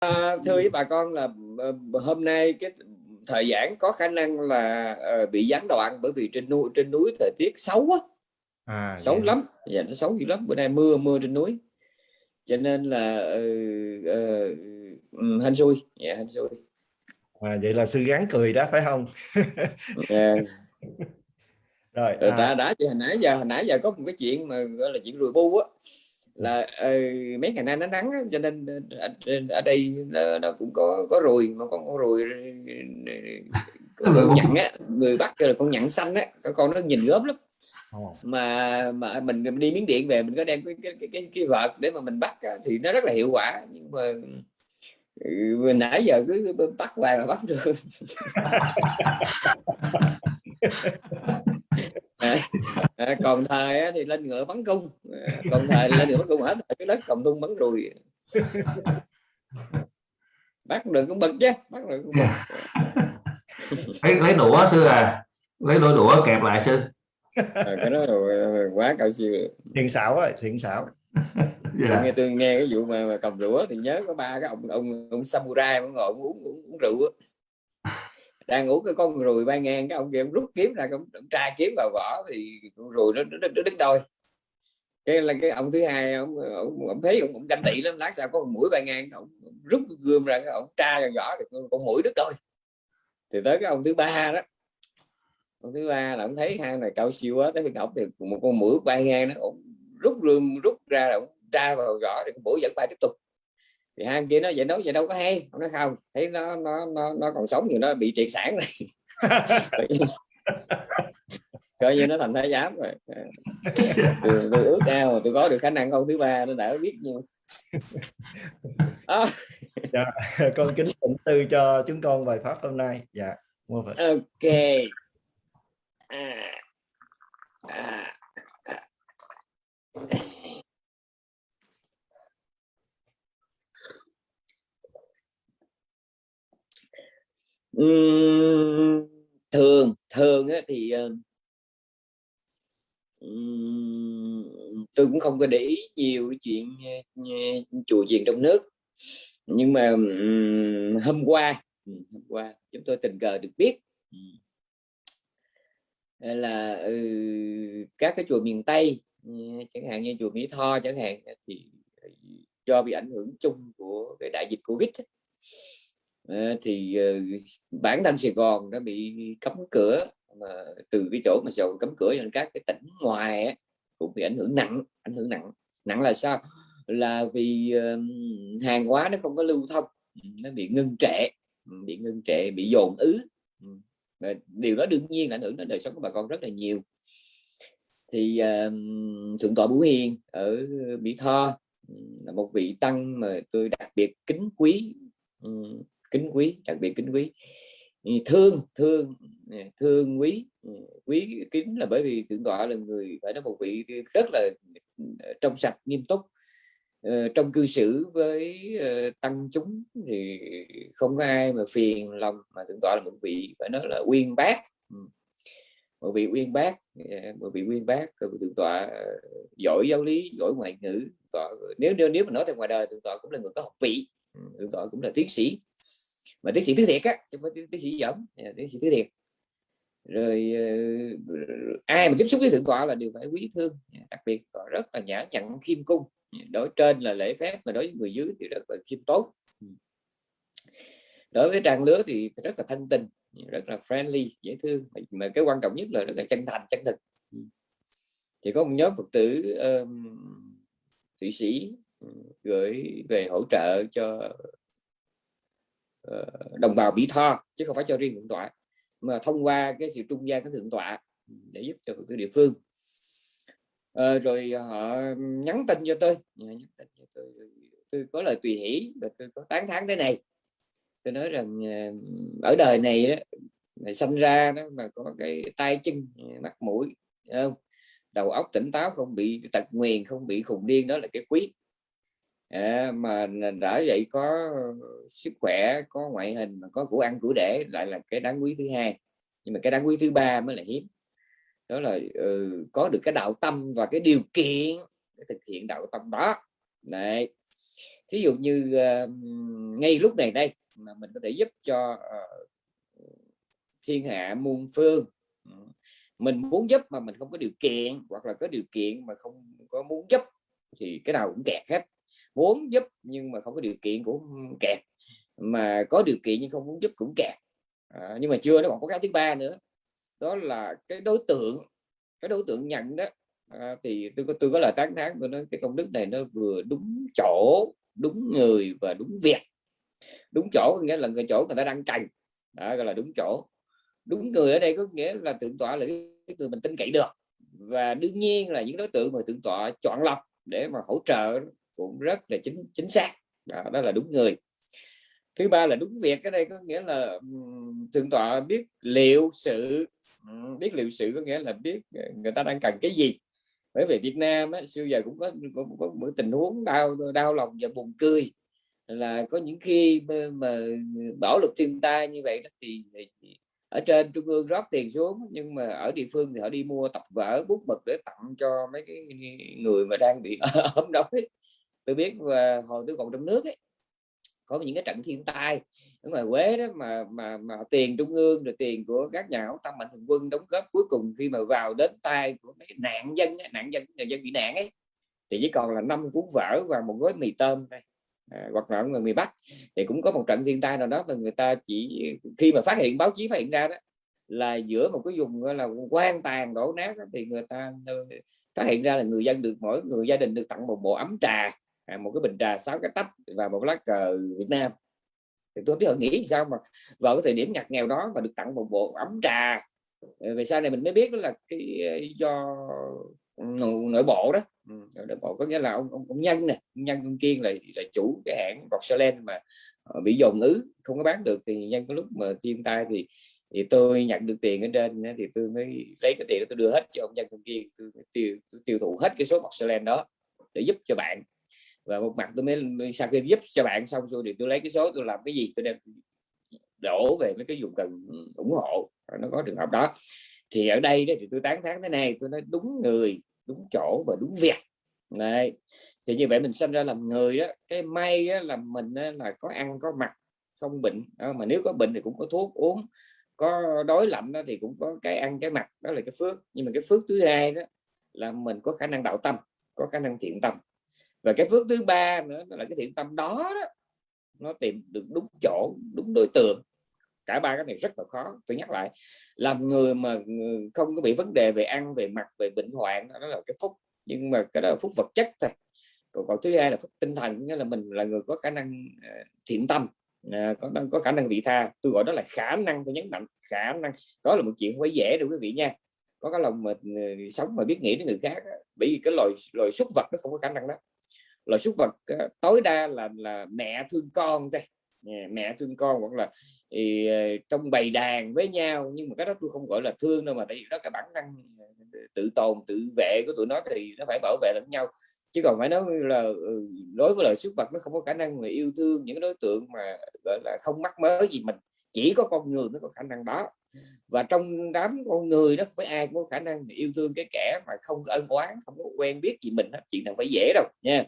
à, thưa với bà con là uh, hôm nay cái thời gian có khả năng là uh, bị gián đoạn bởi vì trên núi trên núi thời tiết xấu á. À, xấu vậy. lắm. Dạ nó xấu dữ lắm. Bữa nay mưa mưa trên núi. Cho nên là uh, uh, hên xui. Dạ hên xui. À, vậy là sư gắn cười đó phải không? Yes. rồi à. đã đã hồi nãy giờ hồi nãy giờ có một cái chuyện mà gọi là chuyện rùi bu á là uh, mấy ngày nay nó nắng cho nên ở, ở đây nó, nó cũng có có ruồi mà con con ruồi con, nhặn á người bắt là con nhặn xanh á con con nó nhìn gớm lắm. Mà mà mình đi miếng điện về mình có đem cái cái cái, cái, cái vợt để mà mình bắt thì nó rất là hiệu quả nhưng mà ừ, nãy giờ cứ bắt hoài mà bắt được à, còn thời thì lên ngựa bắn cung. Còn thời lên ngựa bắn cung. Hết cái đất cầm tung bắn rùi. Bắt được cũng bực chứ bắt được cũng bực. Lấy, lấy đũa sư à? Lấy đũa đũa kẹp lại sư. À, cái đó quá cao siêu. Thiện xảo rồi thiện xảo. Yeah. nghe tôi nghe cái vụ mà, mà cầm rượu thì nhớ có ba cái ông ông ông samurai ngồi uống, uống, uống rượu đang ngủ cái con rùi bay ngang cái ông kia ông rút kiếm ra ông, ông tra kiếm vào vỏ thì con rùi nó, nó, nó đứng đôi. Cái là cái ông thứ hai ông, ông, ông thấy ông, ông canh tị lắm lát sau có con mũi bay ngang ông, ông rút gươm ra ông tra vào vỏ thì con, con mũi đứt đôi. Thì tới cái ông thứ ba đó ông thứ ba là ông thấy hai này cao siêu quá tới khi ổng thì một con mũi bay ngang nó ông rút gươm rút ra là ông tra vào vỏ thì con mũi vẫn bay tiếp tục thì hai kia nó vậy nói vậy đâu có hay nó không thấy nó nó nó nó còn sống thì nó bị triệt sản rồi coi như nó thành thái giám rồi tôi, tôi ước ao mà tôi có được khả năng câu thứ ba nó đã biết nhiêu à. dạ, con kính tịnh tư cho chúng con bài pháp hôm nay dạ ok à. À. thường thường thì ờ, tôi cũng không có để ý nhiều chuyện ờ, chùa chiền trong nước. Nhưng mà hôm qua hôm qua chúng tôi tình cờ được biết là ừ, các cái chùa miền Tây ừ, chẳng hạn như chùa Mỹ Tho chẳng hạn thì ờ, do bị ảnh hưởng chung của cái đại dịch Covid Ờ, thì ờ, bản thân Sài Gòn đã bị cấm cửa mà từ cái chỗ mà Sài cấm cửa cho các cái tỉnh ngoài ấy, cũng bị ảnh hưởng nặng ảnh hưởng nặng. Nặng là sao? Là vì hàng hóa nó không có lưu thông nó bị ngưng trệ bị ngưng trệ bị dồn ứ. Điều đó đương nhiên là ảnh hưởng đến đời sống của bà con rất là nhiều. Thì uh, thượng tọa Bửu Hiền ở Mỹ Tho là một vị tăng mà tôi đặc biệt kính quý kính quý đặc biệt kính quý. Thương thương thương quý ừ, quý kính là bởi vì thượng tọa là người phải nói một vị rất là ờ, trong sạch nghiêm túc. Ờ, trong cư xử với ờ, tăng chúng thì không có ai mà phiền lòng mà thượng tọa là một vị phải nói là uyên bác. Ừ. Một vị uyên bác một vị uyên bác thượng tọa giỏi giáo lý giỏi ngoại ngữ tọa, nếu nếu nếu mà nói theo ngoài đời thượng tọa cũng là người có học vị. Ừ, thượng tọa cũng là tiến sĩ mà tiến sĩ thứ thiệt á chứ không phải tiến sĩ dởm tiến sĩ dạ, thứ thiệt. Rồi ờ, ai mà tiếp xúc với thượng tọa là đều phải quý thương. Dạ, đặc biệt tọa rất là nhã nhặn khiêm cung. Dạ, đối trên là lễ phép mà đối với người dưới thì rất là khiêm tốn. Ừ. Đối với trang lứa thì rất là thân tình rất là friendly dễ thương. Mà cái quan trọng nhất là rất là chân thành chân thực. Ừ. Thì có một nhóm phật tử um, thụy sĩ ừ, gửi về hỗ trợ cho Ờ, đồng bào Mỹ Tho chứ không phải cho riêng thượng tọa mà thông qua cái sự trung gian của thượng tọa để giúp cho các địa phương. À, rồi họ nhắn tin cho tôi. Nhắn tin cho tôi tôi có lời tùy hỷ và tôi có tán thán thế này. Tôi nói rằng ờ, ở đời này đó này sinh ra đó mà có cái tay chân mắt mũi không? Đầu óc tỉnh táo không bị tật nguyền không bị khùng điên đó là cái quý à, mà đã vậy có ờ, sức khỏe có ngoại hình mà có của ăn của để lại là cái đáng quý thứ hai. Nhưng mà cái đáng quý thứ ba mới là hiếm. Đó là ừ, có được cái đạo tâm và cái điều kiện để thực hiện đạo tâm đó. Này thí dụ như uh, ngay lúc này đây mà mình có thể giúp cho uh, thiên hạ muôn phương ừ, mình muốn giúp mà mình không có điều kiện hoặc là có điều kiện mà không có muốn giúp thì cái nào cũng kẹt hết muốn giúp nhưng mà không có điều kiện cũng kẹt. Mà có điều kiện nhưng không muốn giúp cũng kẹt. À, nhưng mà chưa nó còn có cái thứ ba nữa. Đó là cái đối tượng cái đối tượng nhận đó à, thì tôi có tôi có lời tán thán tôi nói cái công đức này nó vừa đúng chỗ đúng người và đúng việc. Đúng chỗ nghĩa là người chỗ người ta đang cần đó gọi là đúng chỗ. Đúng người ở đây có nghĩa là tượng tọa là cái người mình tin cậy được. Và đương nhiên là những đối tượng mà tượng tọa chọn lọc để mà hỗ trợ cũng rất là chính chính xác. Đó, đó là đúng người. Thứ ba là đúng việc cái đây có nghĩa là thượng tọa biết liệu sự biết liệu sự có nghĩa là biết ờ, người ta đang cần cái gì. Bởi vì Việt Nam á, xưa giờ cũng có, cũng có một tình huống đau đau lòng và buồn cười. Là có những khi mà bão lụt thiên tai như vậy đó thì ở trên trung ương rót tiền xuống nhưng mà ở địa phương thì họ đi mua tập vở bút mực để tặng cho mấy cái người mà đang bị ốm đói tôi biết và hồi tôi còn trong nước ấy có những cái trận thiên tai ở ngoài Quế đó mà mà mà tiền trung ương rồi tiền của các nhà hảo tâm mạnh thường quân đóng góp cuối cùng khi mà vào đến tay của mấy nạn dân nạn dân người dân bị nạn ấy thì chỉ còn là năm cuốn vở và một gói mì tôm thôi à, hoặc là người miền Bắc. Thì cũng có một trận thiên tai nào đó mà người ta chỉ khi mà phát hiện báo chí phát hiện ra đó là giữa một cái vùng là quan tàn đổ nát đó, thì người ta phát hiện ra là người dân được mỗi người gia đình được tặng một bộ ấm trà à, một cái bình trà sáu cái tách và một lá cờ Việt Nam. Thì tôi biết họ nghĩ sao mà vào cái thời điểm ngặt nghèo đó mà được tặng một bộ ấm trà. Ờ, về sau này mình mới biết đó là cái ờ, do nội bộ đó. Ừ, nội bộ có nghĩa là ông ông, ông nhân nè nhân ông kiên là là chủ cái hãng porcelain mà bị dồn ứ không có bán được. Thì nhân có lúc mà thiên tai thì thì tôi nhận được tiền ở trên thì tôi mới lấy cái tiền đó tôi đưa hết cho ông nhân ông kiên. Tôi tiêu tôi tiêu thụ hết cái số porcelain đó để giúp cho bạn và một mặt tôi mới sau khi giúp cho bạn xong rồi thì tôi lấy cái số tôi làm cái gì, tôi đem đổ về mấy cái dùng cần ủng hộ nó có trường hợp đó. Thì ở đây đó thì tôi tán thán thế này, tôi nói đúng người, đúng chỗ và đúng việc. Này thì như vậy mình sinh ra làm người đó, cái may đó là mình đó là có ăn, có mặc, không bệnh. Mà nếu có bệnh thì cũng có thuốc uống, có đói lạnh đó thì cũng có cái ăn, cái mặc, đó là cái phước. Nhưng mà cái phước thứ hai đó là mình có khả năng đạo tâm, có khả năng thiện tâm và cái phước thứ ba nữa là cái thiện tâm đó, đó nó tìm được đúng chỗ đúng đối tượng cả ba cái này rất là khó. Tôi nhắc lại làm người mà ừ, không có bị vấn đề về ăn về mặt về bệnh hoạn đó là cái phúc. Nhưng mà cái đó là phúc vật chất thôi. Còn, còn thứ hai là phúc tinh thần nghĩa là mình là người có khả năng ờ, thiện tâm à, có có có khả năng vị tha. Tôi gọi đó là khả năng tôi nhấn mạnh khả năng. Đó là một chuyện không phải dễ đâu quý vị nha. Có cái lòng mà ừ, sống mà biết nghĩ đến người khác bởi vì cái loài loài súc vật nó không có khả năng đó loại súc vật ờ, tối đa là là mẹ thương con thôi. Mẹ thương con hoặc là ờ, thì trong bầy đàn với nhau, nhưng mà cái đó tôi không gọi là thương đâu mà tại vì đó cái bản năng ờ, tự tồn, tự vệ của tụi nó thì nó phải bảo vệ lẫn nhau. Chứ còn phải nói là ừ, đối với loài súc vật nó không có khả năng mà yêu thương những đối tượng mà, gọi là, không mắc mớ gì mình. Chỉ có con người mới có khả năng đó. Và trong đám con người đó phải ai cũng có khả năng yêu thương cái kẻ mà không có ân oán, không có quen biết gì mình chuyện nào phải dễ đâu, nha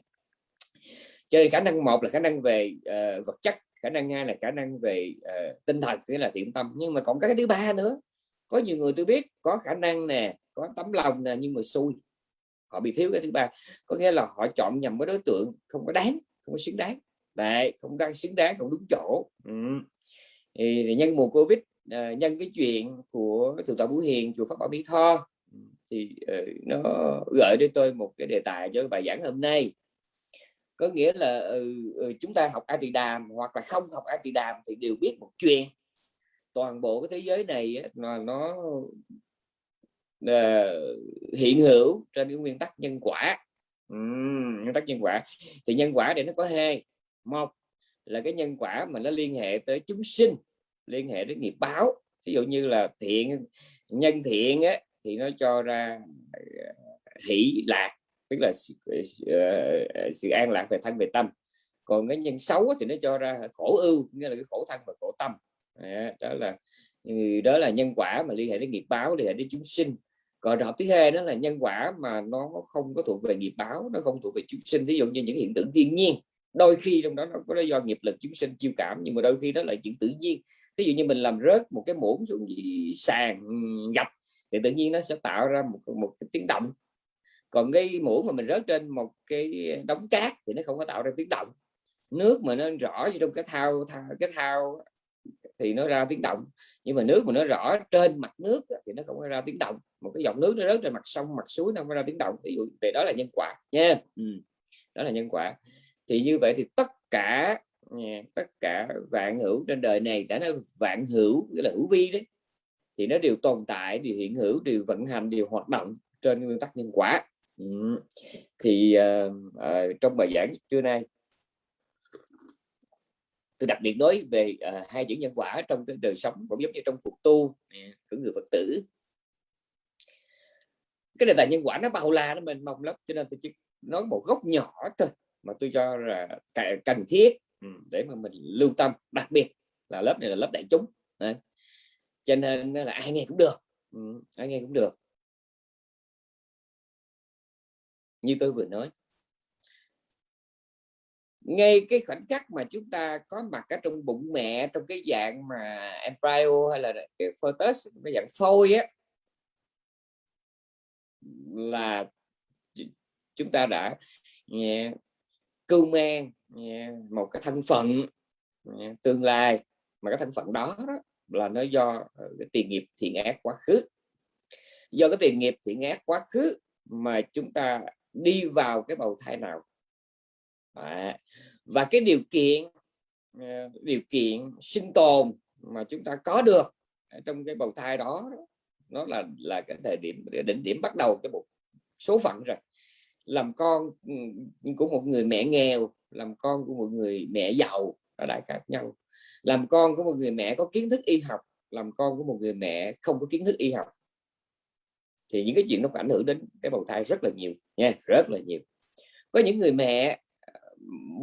cho nên khả năng một là khả năng về uh, vật chất khả năng hai là khả năng về uh, tinh thần nghĩa là thiện tâm. Nhưng mà còn cái thứ ba nữa. Có nhiều người tôi biết có khả năng nè có tấm lòng nè nhưng mà xui. Họ bị thiếu cái thứ ba. Có nghĩa là họ chọn nhầm với đối tượng không có đáng không có xứng đáng. Đấy không đang xứng đáng không đúng chỗ. Ừ. thì, thì nhân mùa covid uh, nhân cái chuyện của thượng tọa Bú Hiền chùa Pháp Bảo Mỹ Tho thì uh, nó gợi cho tôi một cái đề tài cho bài giảng hôm nay có nghĩa là ừ, ừ, chúng ta học A đàm hoặc là không học A đàm thì đều biết một chuyện. Toàn bộ cái thế giới này là nó, nó uh, hiện hữu trên cái nguyên tắc nhân quả. Uhm, nguyên tắc nhân quả. Thì nhân quả để nó có hai. Một là cái nhân quả mà nó liên hệ tới chúng sinh liên hệ đến nghiệp báo. Ví dụ như là thiện nhân thiện á, thì nó cho ra ờ, hỷ lạc tức là sự, uh, sự an lạc về thân về tâm. Còn cái nhân xấu thì nó cho ra khổ ưu nghĩa là cái khổ thân và khổ tâm. Đó là ừ, đó là nhân quả mà liên hệ đến nghiệp báo liên hệ đến chúng sinh. Còn trường hợp thứ hai đó là nhân quả mà nó không có thuộc về nghiệp báo nó không thuộc về chúng sinh. Ví dụ như những hiện tượng thiên nhiên đôi khi trong đó nó có do nghiệp lực chúng sinh chiêu cảm nhưng mà đôi khi đó là chuyện tự nhiên. Ví dụ như mình làm rớt một cái muỗng xuống sàn gạch thì tự nhiên nó sẽ tạo ra một một cái tiếng động còn cái muỗng mà mình rớt trên một cái đống cát thì nó không có tạo ra tiếng động. Nước mà nó rõ trong cái thao, thao cái thao thì nó ra tiếng động. Nhưng mà nước mà nó rõ trên mặt nước thì nó không có ra tiếng động. Một cái dòng nước nó rớt trên mặt sông mặt suối nó không có ra tiếng động. Ví dụ về đó là nhân quả nha. Ừ. đó là nhân quả. Thì như vậy thì tất cả tất cả vạn hữu trên đời này đã nói vạn hữu nghĩa là hữu vi đấy thì nó đều tồn tại đều hiện hữu đều vận hành đều hoạt động trên nguyên tắc nhân quả ừ. thì uh, uh, trong bài giảng trưa nay tôi đặc biệt nói về uh, hai chữ nhân quả trong cái đời sống cũng giống như trong cuộc tu của người phật tử cái đề tài nhân quả nó bao la nó mênh mông lắm cho nên tôi chỉ nói một góc nhỏ thôi mà tôi cho là cần thiết ừ, để mà mình lưu tâm đặc biệt là lớp này là lớp đại chúng Đấy. cho nên là ai nghe cũng được ừ, ai nghe cũng được như tôi vừa nói. Ngay cái khoảnh khắc mà chúng ta có mặt ở trong bụng mẹ trong cái dạng mà embryo hay là cái fetus cái dạng phôi á là chúng ta đã yeah, cưu mang yeah, một cái thân phận yeah, tương lai. Mà cái thân phận đó, đó là nó do ờ, cái tiền nghiệp thiện ác quá khứ. Do cái tiền nghiệp thiện ác quá khứ mà chúng ta đi vào cái bầu thai nào. À, và cái điều kiện ờ, điều kiện sinh tồn mà chúng ta có được trong cái bầu thai đó nó là là cái thời điểm đỉnh điểm bắt đầu cái một số phận rồi. Làm con ừ, của một người mẹ nghèo làm con của một người mẹ giàu là đại khác nhau. Làm con của một người mẹ có kiến thức y học làm con của một người mẹ không có kiến thức y học thì những cái chuyện nó có ảnh hưởng đến cái bầu thai rất là nhiều nha, rất là nhiều có những người mẹ ờ,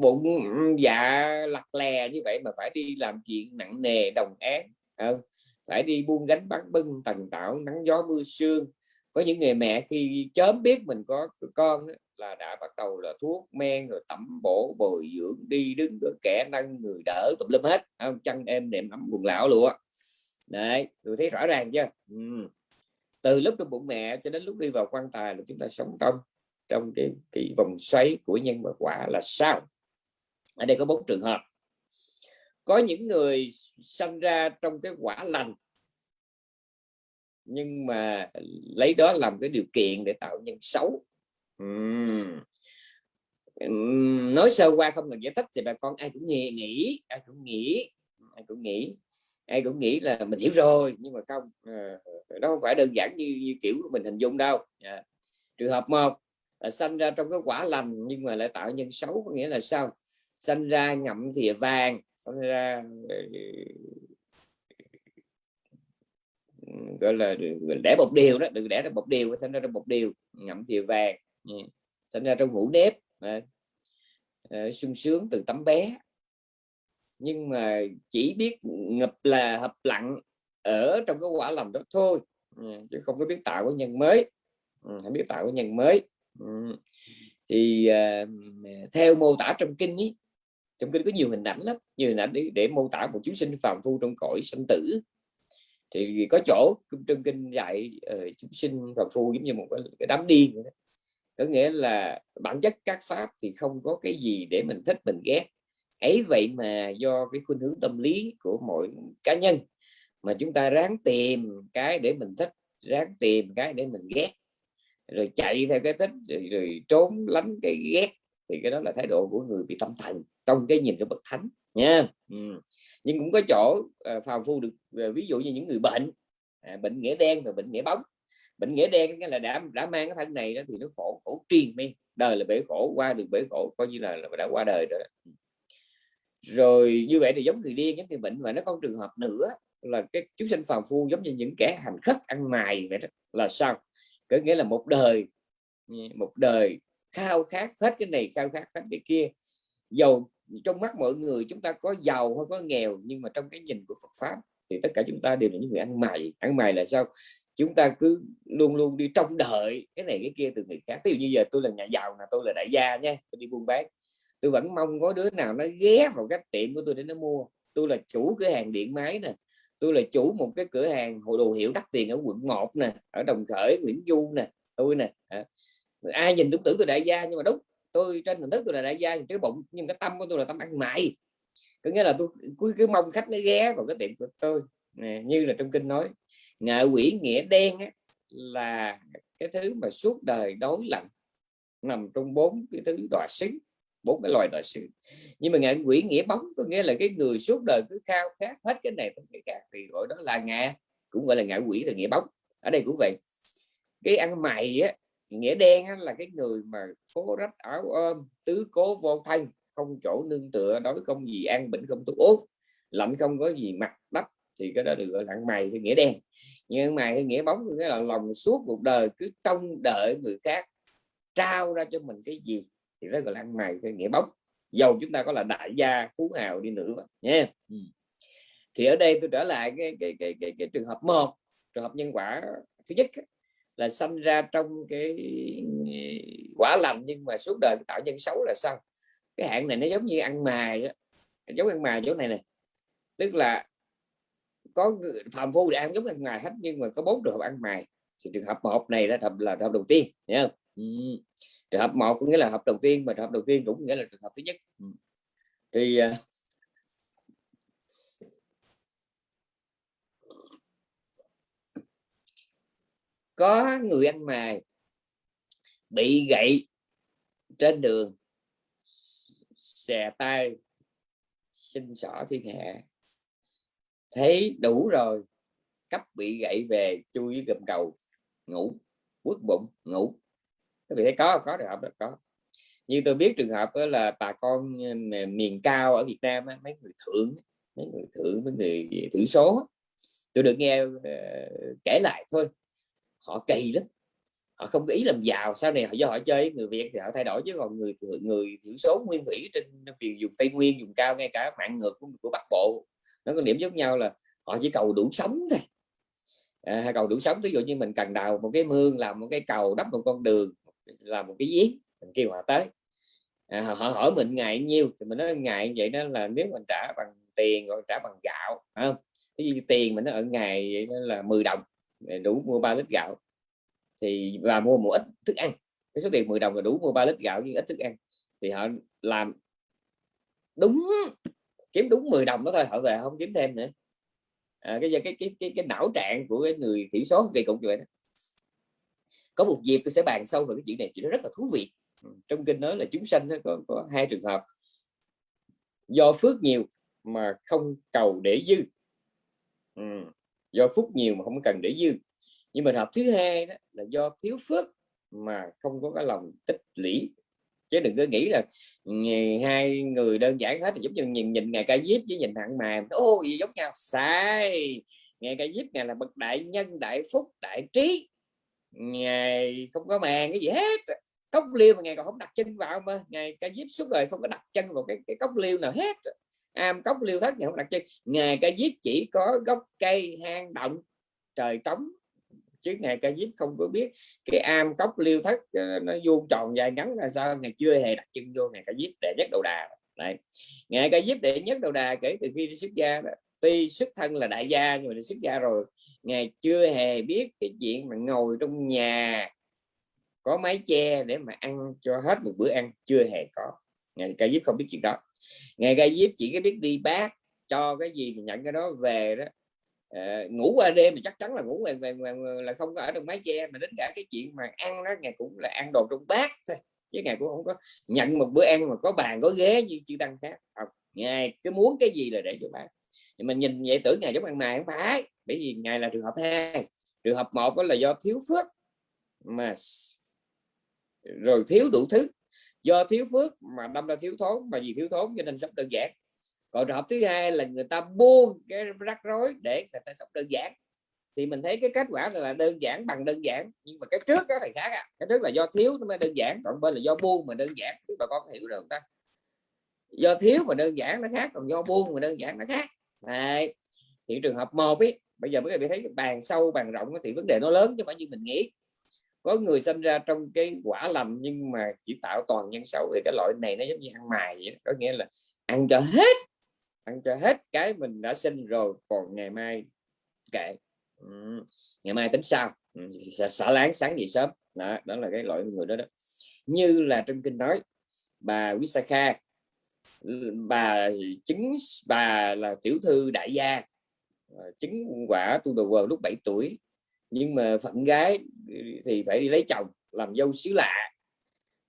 bụng dạ lặt lè như vậy mà phải đi làm chuyện nặng nề, đồng án không? Ờ, phải đi buông gánh bắn bưng, tần tạo nắng gió, mưa, sương có những người mẹ khi chớm biết mình có con là đã bắt đầu là thuốc men, rồi tẩm bổ, bồi dưỡng, đi đứng cửa kẻ nâng, người đỡ, tùm lum hết không chăn em đệm ấm quần lão luôn đấy, tôi thấy rõ ràng chưa ừ từ lúc trong bụng mẹ cho đến lúc đi vào quan tài là chúng ta sống trong trong cái, cái vòng xoáy của nhân và quả là sao? Ở đây có bốn trường hợp. Có những người sinh ra trong cái quả lành nhưng mà lấy đó làm cái điều kiện để tạo nhân xấu. Uhm. nói sơ qua không cần giải thích thì bà con ai cũng nghe nghĩ ai cũng nghĩ ai cũng nghĩ ai cũng nghĩ là mình hiểu rồi nhưng mà không ờ, nó đó không phải đơn giản như, như kiểu mình hình dung đâu. À. trường hợp một là sanh ra trong cái quả lành nhưng mà lại tạo nhân xấu có nghĩa là sao? Sanh ra ngậm thìa vàng sanh ra ờ, gọi là đẻ bột điều đó đừng đẻ ra bột điều sinh ra trong bột điều ngậm thìa vàng dạ. sinh ra trong hũ nếp dạ. ờ, sung sướng từ tấm bé nhưng mà chỉ biết ngập là hợp lặng ở trong cái quả lòng đó thôi. Ừ, chứ không có biết tạo cái nhân mới. Ừ, không biết tạo cái nhân mới. Ừ. Thì uh, theo mô tả trong kinh ý, trong kinh có nhiều hình ảnh lắm. Nhiều hình ảnh để, để mô tả một chúng sinh phàm phu trong cõi sanh tử. Thì có chỗ trong kinh dạy ờ, uh, chúng sinh phàm phu giống như một cái, cái đám điên vậy đó. có nghĩa là bản chất các pháp thì không có cái gì để mình thích mình ghét ấy vậy mà do cái khuynh hướng tâm lý của mỗi cá nhân mà chúng ta ráng tìm cái để mình thích ráng tìm cái để mình ghét rồi chạy theo cái thích rồi, rồi trốn lánh cái ghét thì cái đó là thái độ của người bị tâm thần trong cái nhìn của bậc thánh nha. Ừ. nhưng cũng có chỗ à, phàm phu được à, ví dụ như những người bệnh à, bệnh nghĩa đen và bệnh nghĩa bóng. Bệnh nghĩa đen là đã đã mang cái thân này đó thì nó khổ khổ triền men đời là bể khổ qua được bể khổ coi như là, là đã qua đời rồi ừ rồi như vậy thì giống người điên, giống người bệnh và nó có trường hợp nữa là cái chúng sinh phàm phu giống như những kẻ hành khất ăn mày vậy đó là sao có nghĩa là một đời ừ, một đời khao khát hết cái này, khao khát hết cái kia. Giàu trong mắt mọi người chúng ta có giàu hay có nghèo, nhưng mà trong cái nhìn của Phật pháp thì tất cả chúng ta đều là những người ăn mày ăn mày là sao? Chúng ta cứ luôn luôn đi trông đợi cái này cái kia từ người khác. Ví dụ như giờ tôi là nhà giàu là tôi là đại gia nha, tôi đi buôn bán tôi vẫn mong có đứa nào nó ghé vào cái tiệm của tôi để nó mua. Tôi là chủ cửa hàng điện máy nè. Tôi là chủ một cái cửa hàng hội đồ hiệu đắt tiền ở quận 1 nè ở đồng khởi nguyễn du nè tôi nè ai nhìn tôi tưởng tôi đại gia nhưng mà đúng tôi trên hình thức tôi là đại gia cái bụng nhưng cái tâm của tôi là tâm ăn mày. Có nghĩa là tôi cứ, cứ mong khách nó ghé vào cái tiệm của tôi. Nè, như là trong kinh nói ngạ quỷ nghĩa đen á, là cái thứ mà suốt đời đối lạnh nằm trong bốn cái thứ đọa xứng bốn cái loài đại sự nhưng mà ngạ quỷ nghĩa bóng có nghĩa là cái người suốt đời cứ khao khát hết cái này cái khác thì gọi đó là ngạ cũng gọi là ngạ quỷ là nghĩa bóng. Ở đây cũng vậy. Cái ăn mày á nghĩa đen á, là cái người mà cố rách áo ôm tứ cố vô thân không chỗ nương tựa đối không gì ăn bệnh không thuốc uống lạnh không có gì mặc đắp thì cái đó được gọi là ăn mày cái nghĩa đen. Nhưng mày cái nghĩa bóng nghĩa là lòng suốt một đời cứ trông đợi người khác trao ra cho mình cái gì thì gọi là ăn mày cái nghĩa bóng dầu chúng ta có là đại gia phú hào đi nữa nha ừ. thì ở đây tôi trở lại cái cái cái cái, cái trường hợp một trường hợp nhân quả thứ nhất là sanh ra trong cái quả lành nhưng mà suốt đời tạo nhân xấu là sao cái hạn này nó giống như ăn mài đó. giống ăn mài chỗ này này tức là có phạm phu thì ăn giống ăn mài hết nhưng mà có bốn trường hợp ăn mài thì trường hợp một này là hợp là trường hợp đầu tiên nhớ không ừ trường hợp một cũng nghĩa là hợp đầu tiên, mà trường hợp đầu tiên cũng nghĩa là trường hợp thứ nhất. Ừ. Thì à, có người ăn mày bị gậy trên đường, xè tay, xin xỏ thiên hạ. Thấy đủ rồi cấp bị gậy về chui gầm cầu, ngủ, quất bụng, ngủ các vị thấy có có trường hợp đó có. Như tôi biết trường hợp đó là bà con ờ, miền cao ở Việt Nam mấy người thượng mấy người thượng mấy người thiểu số tôi được nghe ờ, kể lại thôi. Họ kỳ lắm. Họ không có ý làm giàu sau này họ do họ chơi người Việt thì họ thay đổi chứ còn người người thiểu số nguyên thủy trên vùng dùng Tây Nguyên dùng cao ngay cả mạng ngược của, của Bắc Bộ nó có điểm giống nhau là họ chỉ cầu đủ sống thôi. À, cầu đủ sống ví dụ như mình cần đào một cái mương làm một cái cầu đắp một con đường là một cái giếng mình kêu họ tới. À, họ hỏi mình ngày nhiêu thì mình nói ngày vậy đó là nếu mình trả bằng tiền gọi trả bằng gạo không? Cái gì tiền mình nó ở ngày vậy đó là 10 đồng đủ mua 3 lít gạo. Thì và mua một ít thức ăn cái số tiền 10 đồng là đủ mua 3 lít gạo với ít thức ăn. Thì họ làm đúng kiếm đúng 10 đồng đó thôi họ về không kiếm thêm nữa. À, cái, cái cái cái cái não trạng của cái người thiểu số kỳ cục như vậy đó có một dịp tôi sẽ bàn sâu về cái chuyện này chuyện nó rất là thú vị. Ừ, trong kinh nói là chúng sanh có, có hai trường hợp. Do phước nhiều mà không cầu để dư. Ừ. do phúc nhiều mà không cần để dư. Nhưng mà hợp thứ hai đó là do thiếu phước mà không có cái lòng tích lũy. Chứ đừng có nghĩ là hai người đơn giản hết thì giống như nhìn nhìn ngày ca diếp với nhìn thằng mà ô gì giống nhau. Sai. Ngày ca diếp ngày là bậc đại nhân đại phúc đại trí ngày không có màng cái gì hết. Cốc liêu mà ngày còn không đặt chân vào mà. Ngày ca diếp suốt đời không có đặt chân vào cái, cái cốc liêu nào hết. Am cốc liêu thất ngày không đặt chân. Ngày ca diếp chỉ có gốc cây hang động trời trống. Chứ ngày ca diếp không có biết cái am cốc liêu thất ờ, nó vuông tròn dài ngắn là sao. Ngày chưa hề đặt chân vô ngày ca diếp để nhất đầu đà. Này ngày ca diếp để nhất đầu đà kể từ khi xuất gia đó, tuy xuất thân là đại gia nhưng mà xuất gia rồi ngày chưa hề biết cái chuyện mà ngồi trong nhà có mái che để mà ăn cho hết một bữa ăn chưa hề có. Ngày ca diếp không biết chuyện đó. Ngày ca diếp chỉ có biết đi bác cho cái gì thì nhận cái đó về đó. À, ngủ qua đêm thì chắc chắn là ngủ về, về, về, là không có ở trong mái che mà đến cả cái chuyện mà ăn đó ngày cũng là ăn đồ trong bát thôi. Chứ ngày cũng không có nhận một bữa ăn mà có bàn có ghế như chư tăng khác. Không ngài cứ muốn cái gì là để cho bác thì mình nhìn vậy tưởng ngày giống ăn mày không phải, bởi vì ngài là trường hợp hai. Trường hợp một đó là do thiếu phước, mà rồi thiếu đủ thứ. Do thiếu phước mà đâm ra thiếu thốn, mà vì thiếu thốn cho nên sống đơn giản. Còn trường hợp thứ hai là người ta buông cái rắc rối để người ta sống đơn giản. Thì mình thấy cái kết quả là đơn giản bằng đơn giản, nhưng mà cái trước đó thì khác à. cái trước là do thiếu nó mới đơn giản, còn bên là do buông mà đơn giản bà con hiểu được không ta? Do thiếu mà đơn giản nó khác, còn do buông mà đơn giản nó khác. Đấy. thì trường hợp một ấy bây giờ mới bị thấy bàn sâu bàn rộng thì vấn đề nó lớn chứ phải như mình nghĩ có người sinh ra trong cái quả lành nhưng mà chỉ tạo toàn nhân xấu thì cái loại này nó giống như ăn mài vậy có nghĩa là ăn cho hết ăn cho hết cái mình đã sinh rồi còn ngày mai kệ ừ. ngày mai tính sao ừ. xả láng sáng gì sớm đó, đó là cái loại người đó đó như là trong kinh nói bà Wisakha bà chứng bà là tiểu thư đại gia. Ờ, chứng quả tu đồ vào lúc 7 tuổi. Nhưng mà phận gái thì phải đi lấy chồng làm dâu xứ lạ.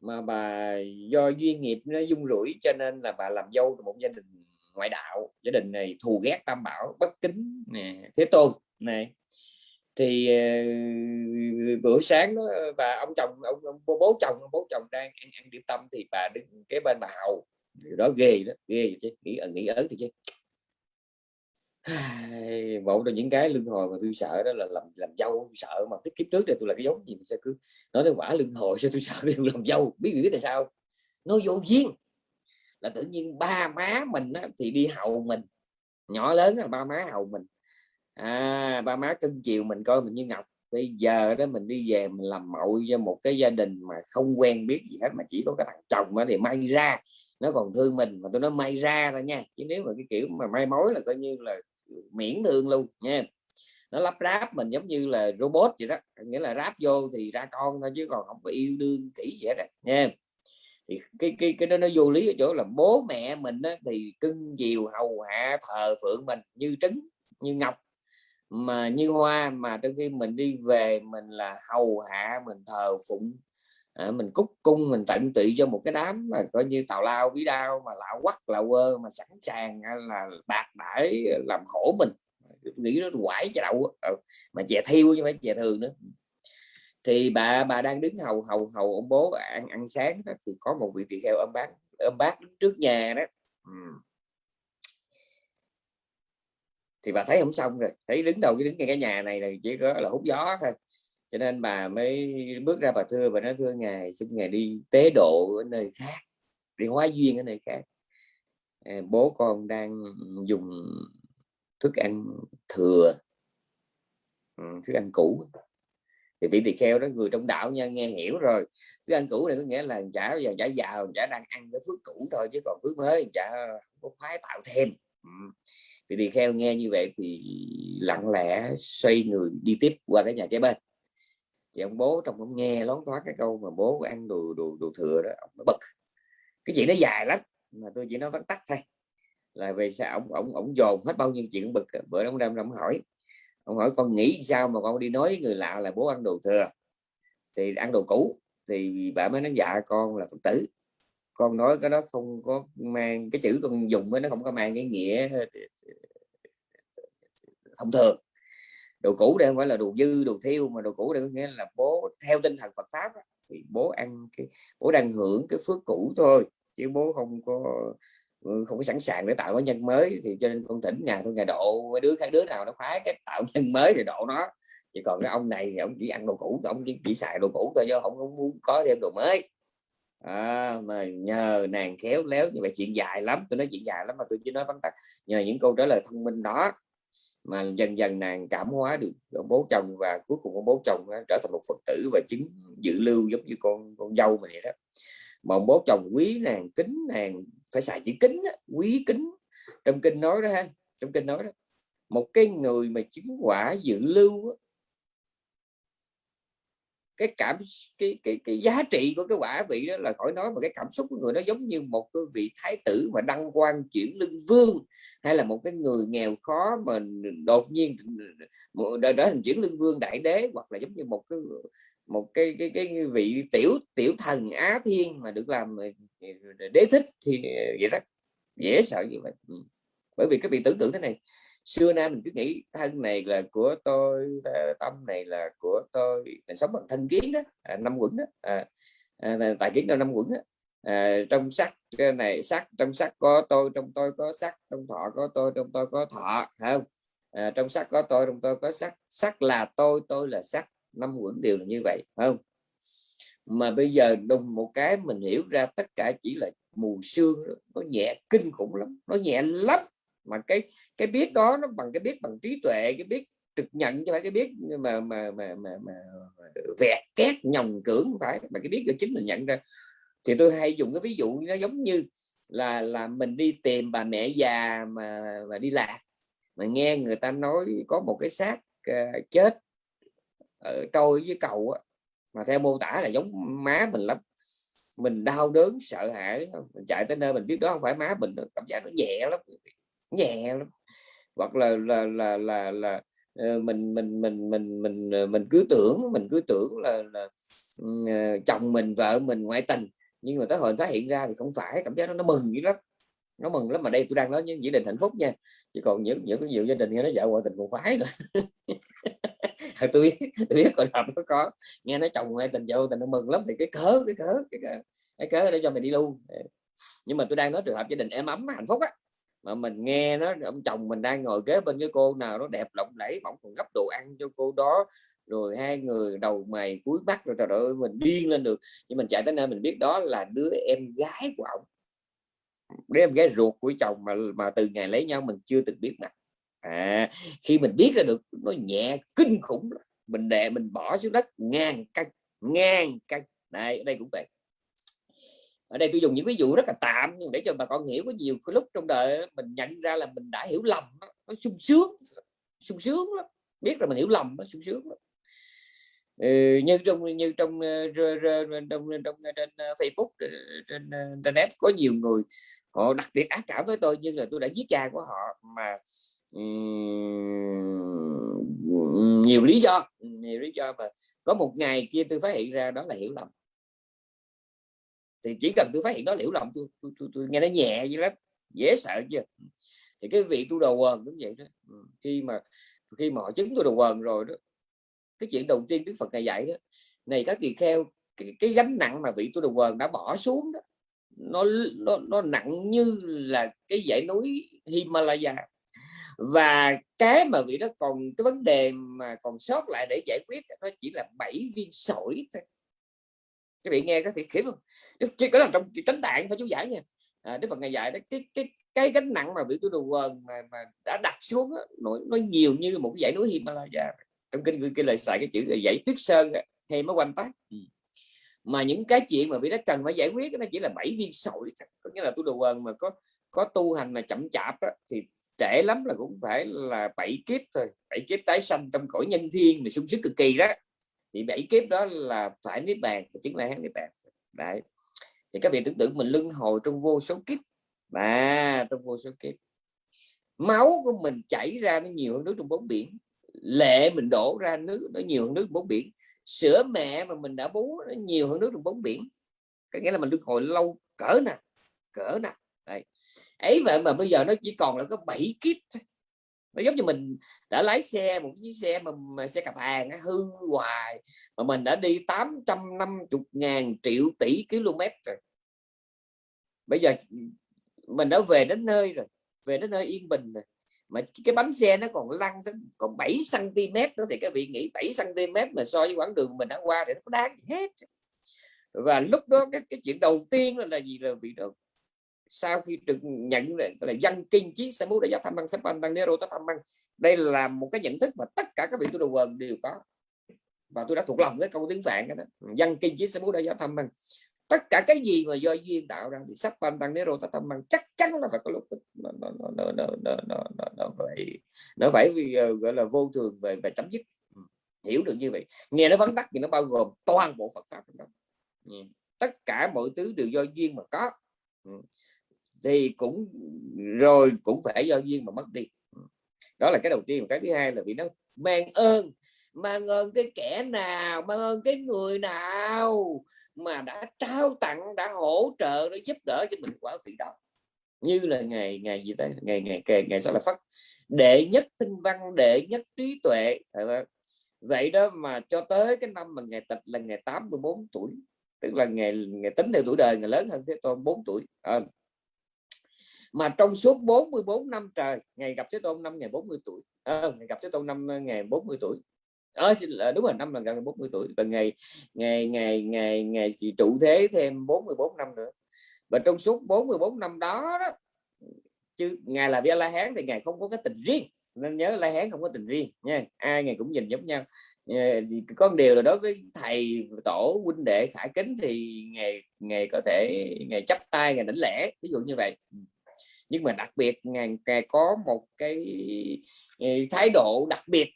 Mà bà do duyên nghiệp nó dung rủi cho nên là bà làm dâu một gia đình ngoại đạo. Gia đình này thù ghét tam bảo bất kính nè thế tôn này thì uh, bữa sáng đó bà ông chồng ông, ông bố chồng bố chồng đang ăn, ăn điểm tâm thì bà đứng kế bên bà hầu đó ghê đó ghê chứ nghĩ ẩn nghĩ ớn thì chứ. Một trong những cái lưng hồi mà tôi sợ đó là làm làm dâu tôi sợ mà tiết kiếp trước đây tôi là cái giống gì mình sẽ cứ nói tới quả lưng hồi sao tôi sợ đi làm dâu biết biết tại sao? Nó vô duyên. Là tự nhiên ba má mình á, thì đi hầu mình nhỏ lớn là ba má hầu mình. À, ba má cưng chiều mình coi mình như ngọc. Bây giờ đó mình đi về mình làm mậu cho một cái gia đình mà không quen biết gì hết mà chỉ có cái thằng chồng đó thì may ra nó còn thương mình mà tôi nói may ra thôi nha. Chứ nếu mà cái kiểu mà may mối là coi như là miễn thương luôn nha. Nó lắp ráp mình giống như là robot vậy đó. Nghĩa là ráp vô thì ra con thôi chứ còn không có yêu đương kỹ vậy đó nha. Thì cái cái cái đó nó vô lý ở chỗ là bố mẹ mình á, thì cưng chiều hầu hạ thờ phượng mình như trứng như ngọc mà như hoa. Mà trong khi mình đi về mình là hầu hạ mình thờ phụng à, mình cúc cung mình tận tụy cho một cái đám mà coi như tào lao bí đao mà lão quắc lão quơ mà sẵn sàng là bạc đãi làm khổ mình. Nghĩ nó quải cho đậu ờ, mà chè thiêu chứ phải chè thường nữa. Thì bà bà đang đứng hầu hầu hầu ông bố ăn ăn sáng đó, thì có một vị tỳ kheo ông bác ông bác đứng trước nhà đó. Ừ. thì bà thấy không xong rồi thấy đứng đầu cái đứng ngay cái nhà này là chỉ có là hút gió thôi cho nên bà mới bước ra bà thưa và nói, thưa ngài, xin ngài đi tế độ ở nơi khác, đi hóa duyên ở nơi khác. Ờ, bố con đang dùng thức ăn thừa ừ, thức ăn cũ. Thì vị tỳ kheo đó, người trong đạo nha, nghe hiểu rồi. Thức ăn cũ này có nghĩa là chả giờ chả giàu chả đang ăn cái phước cũ thôi, chứ còn phước mới chả có khoái tạo thêm. Ừ. Vị tỳ kheo nghe như vậy thì lặng lẽ xoay người đi tiếp qua cái nhà kế bên thì ông bố trong ông nghe lón thoát cái câu mà bố ăn đồ đồ đồ thừa đó, ông nó bực. Cái chuyện nó dài lắm, mà tôi chỉ nói vắn tắt thôi. Là về sao ông ông ông dồn hết bao nhiêu chuyện bực. Bữa ông đem ông hỏi. Ông hỏi, con nghĩ sao mà con đi nói người lạ là bố ăn đồ thừa? Thì ăn đồ cũ. Thì bà mới nói dạ con là phật tử. Con nói cái đó không có mang, cái chữ con dùng với nó không có mang cái nghĩa ờ, ờ, ờ, thông thường đồ cũ đây không phải là đồ dư đồ thiêu mà đồ cũ đây có nghĩa là bố theo tinh thần Phật pháp đó, thì bố ăn cái bố đang hưởng cái phước cũ thôi chứ bố không có ừ, không có sẵn sàng để tạo cái nhân mới. Thì cho nên con thỉnh nhà tôi nhà độ đứa cái đứa nào nó khoái cái tạo nhân mới thì độ nó. Chỉ còn cái ông này thì ông chỉ ăn đồ cũ ông chỉ, chỉ xài đồ cũ thôi chứ ông không muốn có thêm đồ mới. À, mà nhờ nàng khéo léo như vậy chuyện dài lắm tôi nói chuyện dài lắm mà tôi chỉ nói vắn tắt. Nhờ những câu trả lời thông minh đó mà dần dần nàng cảm hóa được ông bố chồng và cuối cùng ông bố chồng trở thành một phật tử và chứng dự lưu giống như con con dâu mình vậy đó. Mà ông bố chồng quý nàng kính nàng phải xài chữ kính đó, quý kính. Trong kinh nói đó ha trong kinh nói đó một cái người mà chứng quả dự lưu cái cảm cái cái cái giá trị của cái quả vị đó là khỏi nói mà cái cảm xúc của người nó giống như một cái vị thái tử mà đăng quan chuyển lưng vương, hay là một cái người nghèo khó mà đột nhiên trở thành chuyển lưng vương đại đế, hoặc là giống như một cái một cái cái cái vị tiểu tiểu thần á thiên mà được làm ờ, ờ, đế thích thì ờ, vậy đó dễ sợ như vậy. Ừ. Bởi vì cái vị tưởng tượng thế này xưa nay mình cứ nghĩ thân này là của tôi tâm này là của tôi. Mình sống bằng thân kiến đó à, năm quẩn đó à, à, tài kiến đâu năm quẩn đó à, trong sắc này sắc trong sắc có tôi trong tôi có sắc trong thọ có tôi trong tôi có thọ không? À, trong sắc có tôi trong tôi có sắc. Sắc là tôi tôi là sắc. Năm quẩn đều là như vậy không? Mà bây giờ đùng một cái mình hiểu ra tất cả chỉ là mù sương nó nhẹ kinh khủng lắm nó nhẹ lắm mà cái cái biết đó nó bằng cái biết bằng trí tuệ cái biết trực nhận cho phải cái biết mà mà mà mà, mà vẹt két nhồng cưỡng phải. Mà cái biết cho chính mình nhận ra. Thì tôi hay dùng cái ví dụ nó giống như là là mình đi tìm bà mẹ già mà mà đi lạc mà nghe người ta nói có một cái xác uh, chết ở trôi với cầu á, mà theo mô tả là giống má mình lắm. Mình đau đớn sợ hãi mình chạy tới nơi mình biết đó không phải má mình cảm giác nó nhẹ lắm nhẹ lắm. Hoặc là là là là, là ờ, mình mình mình mình mình ờ, mình cứ tưởng mình cứ tưởng là, là ờ, chồng mình vợ mình ngoại tình nhưng mà tới hồi phát hiện ra thì không phải cảm giác nó nó mừng dữ lắm nó mừng lắm. Mà đây tôi đang nói những gia đình hạnh phúc nha chứ còn những những nhiều gia đình nghe nó vợ ngoại tình còn khoái nữa. Tôi biết tôi biết còn hợp nó có nghe nói chồng ngoại tình vợ tình nó mừng lắm thì cái cớ cái cớ cái cớ, cái cớ để cho mình đi luôn. Nhưng mà tôi đang nói trường hợp gia đình êm ấm hạnh phúc á mà mình nghe nó ông chồng mình đang ngồi kế bên với cô nào nó đẹp lộng lẫy bỗng còn gấp đồ ăn cho cô đó. Rồi hai người đầu mày cuối mắt rồi trời ơi mình điên lên được. Nhưng mình chạy tới nơi mình biết đó là đứa em gái của ông. Đứa em gái ruột của chồng mà mà từ ngày lấy nhau mình chưa từng biết mặt. À, khi mình biết ra được nó nhẹ kinh khủng mình đè mình bỏ xuống đất ngang cân ngang cân. Đây ở đây cũng vậy ở đây tôi dùng những ví dụ rất là tạm nhưng để cho bà con hiểu có nhiều lúc trong đời mình nhận ra là mình đã hiểu lầm nó sung sướng sung sướng lắm. Biết là mình hiểu lầm nó sung sướng lắm. Ừ, như trong như trong trong, trong, trong trên ờ, Facebook ờ, trên ờ, internet có nhiều người họ đặc biệt ác cảm với tôi nhưng là tôi đã giết cha của họ mà um, nhiều lý do nhiều lý do mà có một ngày kia tôi phát hiện ra đó là hiểu lầm thì chỉ cần tôi phát hiện nó liễu lòng tôi, tôi, tôi, tôi nghe nó nhẹ vậy lắm dễ sợ chưa thì cái vị tu đầu quần cũng vậy đó. Ừ, khi mà khi mà họ chứng tôi đầu quần rồi đó cái chuyện đầu tiên Đức Phật này dạy đó này các tỳ kheo cái, cái gánh nặng mà vị tu đầu quần đã bỏ xuống đó nó nó nó nặng như là cái dãy núi Himalaya. Và cái mà vị đó còn cái vấn đề mà còn sót lại để giải quyết nó chỉ là bảy viên sỏi thôi các vị nghe có thể khiếp không? Chỉ có là trong chánh tạng phải chú giải nha. À, Đức Phật ngày dạy đó cái cái cái gánh nặng mà vị tu đồ quần mà, mà đã đặt xuống đó, nó, nó nhiều như một cái dãy núi Himalaya. Trong kinh cái lời xài cái chữ là dãy tuyết sơn hay mới quanh tác ừ. mà những cái chuyện mà vị đó cần phải giải quyết nó chỉ là bảy viên sỏi có nghĩa là tu đồ quần mà có có tu hành mà chậm chạp đó, thì trễ lắm là cũng phải là bảy kiếp thôi. Bảy kiếp tái sanh trong cõi nhân thiên mà sung sức cực kỳ đó thì bảy kiếp đó là phải niết bàn chính là niết bàn. Đấy. Thì các vị tưởng tượng mình luân hồi trong vô số kiếp. Mà trong vô số kiếp, máu của mình chảy ra nó nhiều hơn nước trong bốn biển. Lệ mình đổ ra nước, nó nhiều hơn nước bốn biển. Sữa mẹ mà mình đã bú, nó nhiều hơn nước trong bốn biển. Có nghĩa là mình luân hồi lâu, cỡ nè cỡ nè đấy. Ấy vậy mà bây giờ nó chỉ còn là có 7 kiếp thôi nó giống như mình đã lái xe một chiếc xe mà, mà xe cặp hàng hư hoài mà mình đã đi 850 ngàn triệu tỷ km rồi. Bây giờ mình đã về đến nơi rồi về đến nơi yên bình rồi. Mà cái bánh xe nó còn lăn còn 7 cm nữa thì các vị nghĩ 7 cm mà so với quãng đường mình đã qua thì nó có đáng gì hết. Và lúc đó cái, cái chuyện đầu tiên là, là gì là bị được sau khi được nhận là dân kinh chí sẽ muốn để giáo tham băng sắp tăng nero tới tham băng đây là một cái nhận thức mà tất cả các vị tu đồ quần đều có. Và tôi đã thuộc lòng cái câu tiếng phạn đó. Dân kinh chí sẽ muốn để giáo tham băng tất cả cái gì mà do duyên tạo ra thì sắp ban tăng nero tới tham băng chắc chắn là phải có lúc nó nó nó nó nó nó nó, nó, nó phải nó phải vì gọi là vô thường về về chấm dứt. Hiểu được như vậy. Nghe nó vắn tắt thì nó bao gồm toàn bộ Phật pháp trong đó. Tất cả mọi thứ đều do duyên mà có thì cũng rồi cũng phải do duyên mà mất đi. Đó là cái đầu tiên. Cái thứ hai là vì nó mang ơn mang ơn cái kẻ nào mang ơn cái người nào mà đã trao tặng đã hỗ trợ để giúp đỡ cho mình quả vị đó. Như là ngày ngày gì đấy ngày ngày ngày ngày sau là phát đệ nhất tinh văn đệ nhất trí tuệ. Vậy đó mà cho tới cái năm mà ngày tịch là ngày 84 tuổi tức là ngày ngày tính theo tuổi đời ngày lớn hơn thế tôn 4 tuổi. À, mà trong suốt 44 năm trời ngày gặp Thế Tôn năm ngày 40 tuổi à, ngày gặp Thế Tôn năm ngày 40 tuổi. À, đúng rồi năm là gần 40 tuổi và ngày ngày ngày ngày ngày chị trụ thế thêm 44 năm nữa. Và trong suốt 44 năm đó, đó chứ ngài là Vi La Hán thì ngài không có cái tình riêng nên nhớ la hán không có tình riêng nha. Ai ngày cũng nhìn giống nhau. Ờ, có điều là đối với thầy tổ huynh đệ khải kính thì ngày ngày có thể ngày chấp tay ngày đảnh lẻ ví dụ như vậy nhưng mà đặc biệt ngài, ngài có một cái ờ, thái độ đặc biệt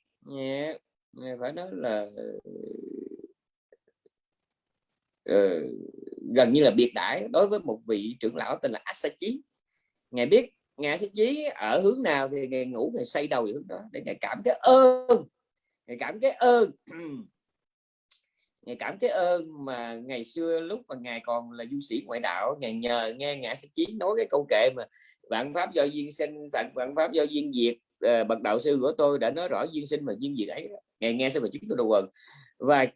phải nói là uh, gần như là biệt đãi đối với một vị trưởng lão tên là Asachi. Ngài biết ngài Asachi ở hướng nào thì ngài ngủ ngài xây đầu hướng đó để ngài cảm cái ơn ngài cảm cái ơn ngài cảm cái ơn mà ngày xưa lúc mà ngài còn là du sĩ ngoại đạo ngài nhờ nghe ngã sẽ chí nói cái câu kệ mà vạn pháp do duyên sinh vạn vạn pháp do duyên diệt uh, bậc đạo sư của tôi đã nói rõ duyên sinh và duyên diệt ấy ngài nghe sao mà chứng tôi đầu quần và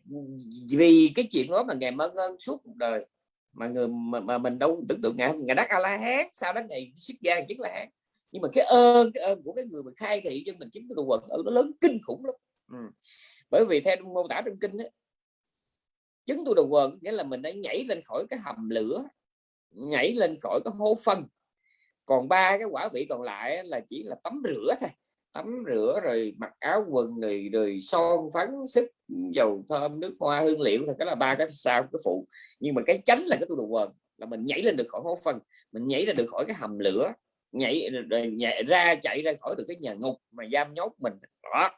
vì cái chuyện đó mà ngài mơ ơn suốt cuộc đời mà người mà, mà mình đâu tưởng tượng ngài ngài đắc a la hán sau đó ngày xuất gia chứng là hán nhưng mà cái ơn cái ơn của cái người mà khai thị cho mình chứng cái đồ quần ở nó lớn kinh khủng lắm. Ừ. bởi vì theo mô tả trong kinh ấy, chứng tu đồ quần nghĩa là mình đã nhảy lên khỏi cái hầm lửa nhảy lên khỏi cái hố phân. Còn ba cái quả vị còn lại là chỉ là tắm rửa thôi. Tắm rửa rồi mặc áo quần rồi rồi son phấn sức dầu thơm nước hoa hương liệu thì cái là ba cái sao cái phụ. Nhưng mà cái chánh là cái tu đồ quần là mình nhảy lên được khỏi hố phân mình nhảy ra được khỏi cái hầm lửa nhảy, nhảy ra chạy ra khỏi được cái nhà ngục mà giam nhốt mình. Đó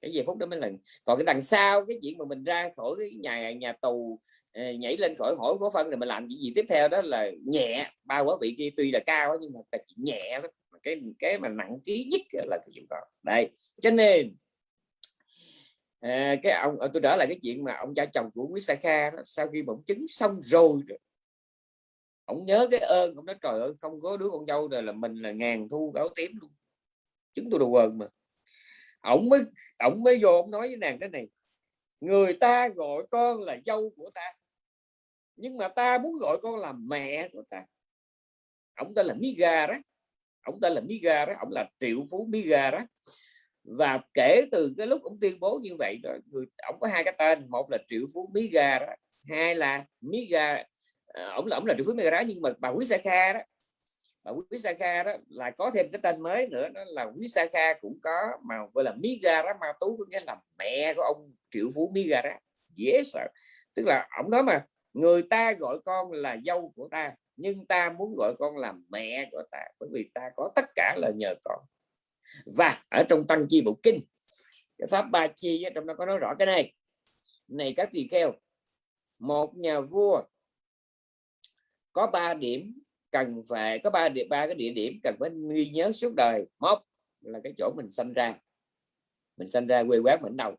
cái giây phút đó mới là còn cái đằng sau cái chuyện mà mình ra khỏi cái nhà nhà tù ờ, nhảy lên khỏi hỏi của phân rồi mình làm cái gì tiếp theo đó là nhẹ. Ba quả vị kia tuy là cao nhưng mà là nhẹ đó cái cái mà nặng ký nhất là cái chuyện đó. Đây cho nên à, cái ông ờ, tôi trở lại cái chuyện mà ông cha chồng của quý Sakha đó, sau khi bỗng chứng xong rồi ông nhớ cái ơn ông nói trời ơi không có đứa con dâu rồi là mình là ngàn thu gáo tím luôn. Chứng tôi đồ quần mà ổng mới ổng mới vô ông nói với nàng thế này, người ta gọi con là dâu của ta, nhưng mà ta muốn gọi con là mẹ của ta. Ổng tên là Miga đó ổng tên là Miga đó ổng là triệu phú Miga đó. Và kể từ cái lúc ông tuyên bố như vậy đó, người ổng có hai cái tên, một là triệu phú Miga đó, hai là Miga ổng ờ, là ổng là triệu phú Miga đó, nhưng mà bà quý Saka đó bà quý Saka đó là có thêm cái tên mới nữa, đó là quý Saka cũng có mà gọi là Miga đó ma tú có nghĩa là mẹ của ông triệu phú Miga đó sợ. Tức là ông nói mà, người ta gọi con là dâu của ta, nhưng ta muốn gọi con là mẹ của ta, bởi vì ta có tất cả là nhờ con. Và ở trong tăng chi bộ kinh, cái pháp ba chi trong đó có nói rõ cái này. Này các tỳ kheo, một nhà vua có ba điểm cần phải có ba địa ba cái địa điểm cần phải ghi nhớ suốt đời. Một là cái chỗ mình sinh ra. Mình sinh ra quê quán mình đầu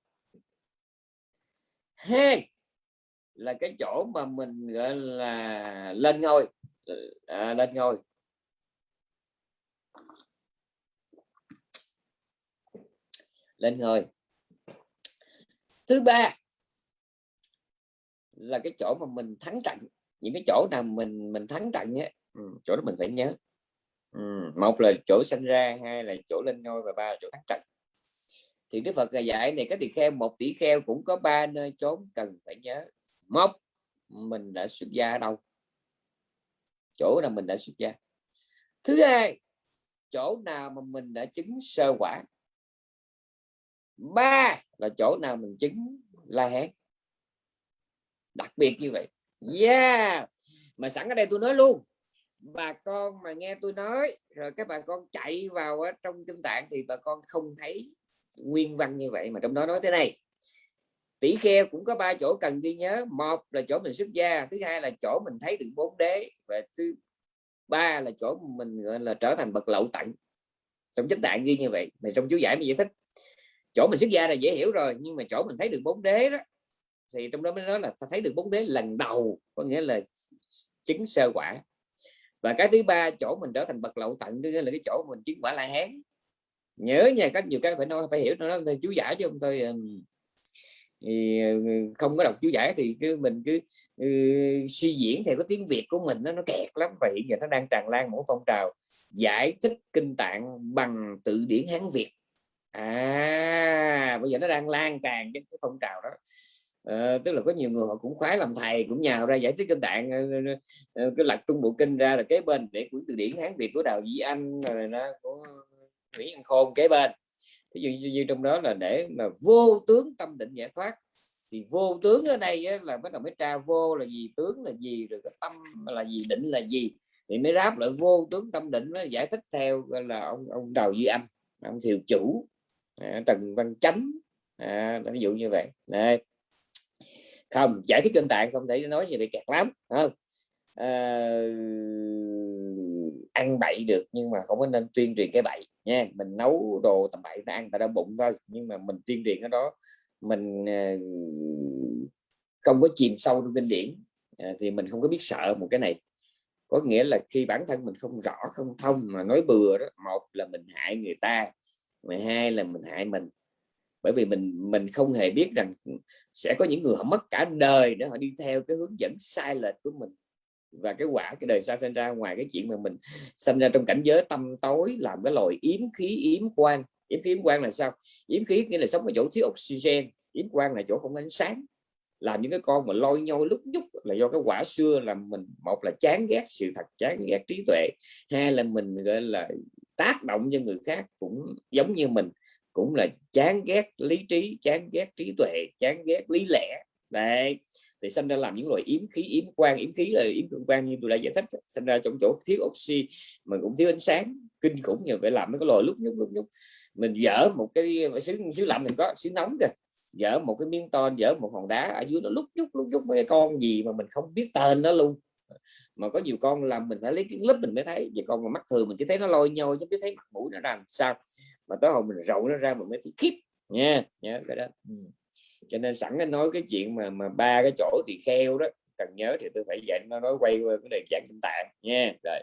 hai là cái chỗ mà mình gọi là lên ngôi. À, lên ngôi. Lên ngôi. Thứ ba là cái chỗ mà mình thắng trận. Những cái chỗ nào mình mình thắng trận ấy ừ, chỗ đó mình phải nhớ. Ừ, một là chỗ sinh ra hai là chỗ lên ngôi và ba là chỗ thắng trận. Thì Đức Phật dạy này các tỳ kheo một tỷ kheo cũng có ba nơi trốn cần phải nhớ. Một mình đã xuất gia ở đâu? Chỗ nào mình đã xuất gia. Thứ hai chỗ nào mà mình đã chứng sơ quả? Ba là chỗ nào mình chứng la hán? Đặc biệt như vậy. Yeah! Mà sẵn ở đây tôi nói luôn bà con mà nghe tôi nói, rồi các bà con chạy vào trong kinh tạng thì bà con không thấy nguyên văn như vậy mà trong đó nói thế này. Tỷ kheo cũng có ba chỗ cần ghi nhớ. Một là chỗ mình xuất gia, thứ hai là chỗ mình thấy được bốn đế, và thứ ba là chỗ mình, gọi là, trở thành bậc lậu tận trong chánh tạng ghi như vậy này trong chú giải mình giải thích. Chỗ mình xuất gia là dễ hiểu rồi, nhưng mà chỗ mình thấy được bốn đế đó, thì trong đó mới nói là ta thấy được bốn đế lần đầu, có nghĩa là chứng sơ quả và cái thứ ba chỗ mình trở thành bậc lậu tận tức là cái chỗ mình chứng quả la hán. Nhớ nha các nhiều cái phải nói phải hiểu nó chú giải chứ không thôi thì ừ, không có đọc chú giải thì cứ mình cứ uh, suy diễn theo cái tiếng Việt của mình nó nó kẹt lắm. Và hiện giờ nó đang tràn lan mỗi phong trào giải thích kinh tạng bằng tự điển Hán Việt. À bây giờ nó đang lan tràn cái phong trào đó à, tức là có nhiều người họ cũng khoái làm thầy cũng nhào ra giải thích kinh tạng ờ, ờ, cứ cái lật trung bộ kinh ra là kế bên để quyển từ điển Hán Việt của Đào Duy Anh rồi nó của Nguyễn Văn Khôn kế bên ví dụ như, như trong đó là để mà vô tướng tâm định giải thoát thì vô tướng ở đây ấy, là bắt đầu mới tra vô là gì tướng là gì rồi cái tâm là gì định là gì thì mới đáp lại vô tướng tâm định mới giải thích theo là ông ông đầu duy âm ông thiều chủ à, trần văn chánh à, ví dụ như vậy Đây không giải thích kinh tạng không thể nói gì bị kẹt lắm không? À, ăn bậy được nhưng mà không có nên tuyên truyền cái bậy nha. Mình nấu đồ tầm bậy ta ăn ta đau bụng thôi nhưng mà mình tuyên truyền cái đó mình ờ, không có chìm sâu trong kinh điển ờ, thì mình không có biết sợ một cái này. Có nghĩa là khi bản thân mình không rõ không thông mà nói bừa đó một là mình hại người ta mười hai là mình hại mình bởi vì mình mình không hề biết rằng sẽ có những người họ mất cả đời để họ đi theo cái hướng dẫn sai lệch của mình. Và cái quả, cái đời sau sinh ra, ngoài cái chuyện mà mình sinh ra trong cảnh giới tâm tối, làm cái loài yếm khí, yếm quan yếm khí, yếm quan là sao? Yếm khí nghĩa là sống ở chỗ thiếu oxygen, yếm quan là chỗ không ánh sáng. Làm những cái con mà lôi nhau lúc nhúc là do cái quả xưa là mình, một là chán ghét sự thật, chán ghét trí tuệ, hai là mình, gọi là, tác động cho người khác cũng giống như mình cũng là chán ghét lý trí, chán ghét trí tuệ, chán ghét lý lẽ. Đấy, thì sinh ra làm những loại yếm khí, yếm quang, yếm khí là yếm quang như tôi đã giải thích sinh ra trong chỗ thiếu oxy, mà cũng thiếu ánh sáng, kinh khủng như phải làm mấy cái lò lúc nhúc lúc nhúc. Mình dở một cái xứ xứ lạnh mình có xứ nóng kìa, dở một cái miếng ton dở một hòn đá ở dưới nó lúc nhúc lúc nhúc mấy con gì mà mình không biết tên nó luôn. Mà có nhiều con làm mình phải lấy cái lớp mình mới thấy vậy con mà mắt thường mình chỉ thấy nó lôi nhau chứ biết thấy mặt mũi nó làm sao mà tới hồi mình rộng nó ra mình mới bị khiếp nha nhớ cái đó. Ừ. Cho nên sẵn anh nói cái chuyện mà mà ba cái chỗ thì kheo đó cần nhớ thì tôi phải dạy nó nói quay qua cái đề dạng kinh tạng. Nha rồi.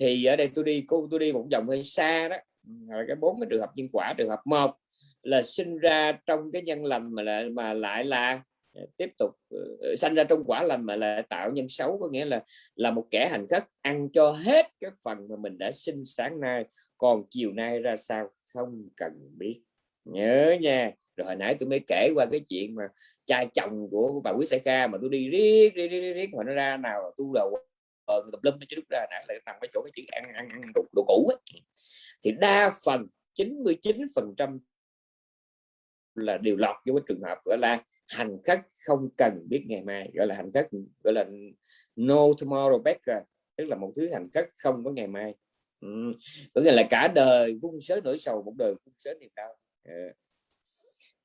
Thì ở đây tôi đi cô tôi đi một vòng hơi xa đó. Ừ, rồi cái bốn cái trường hợp nhân quả trường hợp một là sinh ra trong cái nhân lành mà lại mà lại là à, tiếp tục uh, sanh ra trong quả lành mà lại tạo nhân xấu có nghĩa là là một kẻ hành khất ăn cho hết cái phần mà mình đã sinh sáng nay còn chiều nay ra sao không cần biết. Nhớ nha. Rồi hồi nãy tôi mới kể qua cái chuyện mà trai chồng của bà quý sai ca mà tôi đi riết riết riết, riết mà nó ra nào tu đầu tập lâm chứ lúc ra nãy lại nằm cái chỗ cái chữ ăn ăn, ăn đồ, đồ cũ ấy. thì đa phần 99 phần trăm là điều lọt vô cái trường hợp gọi là hành khách không cần biết ngày mai gọi là hành khách gọi là no tomorrow better tức là một thứ hành khách không có ngày mai ừ. có nghĩa là cả đời vung sớ nỗi sầu một đời vung sớ niềm đau. Ừ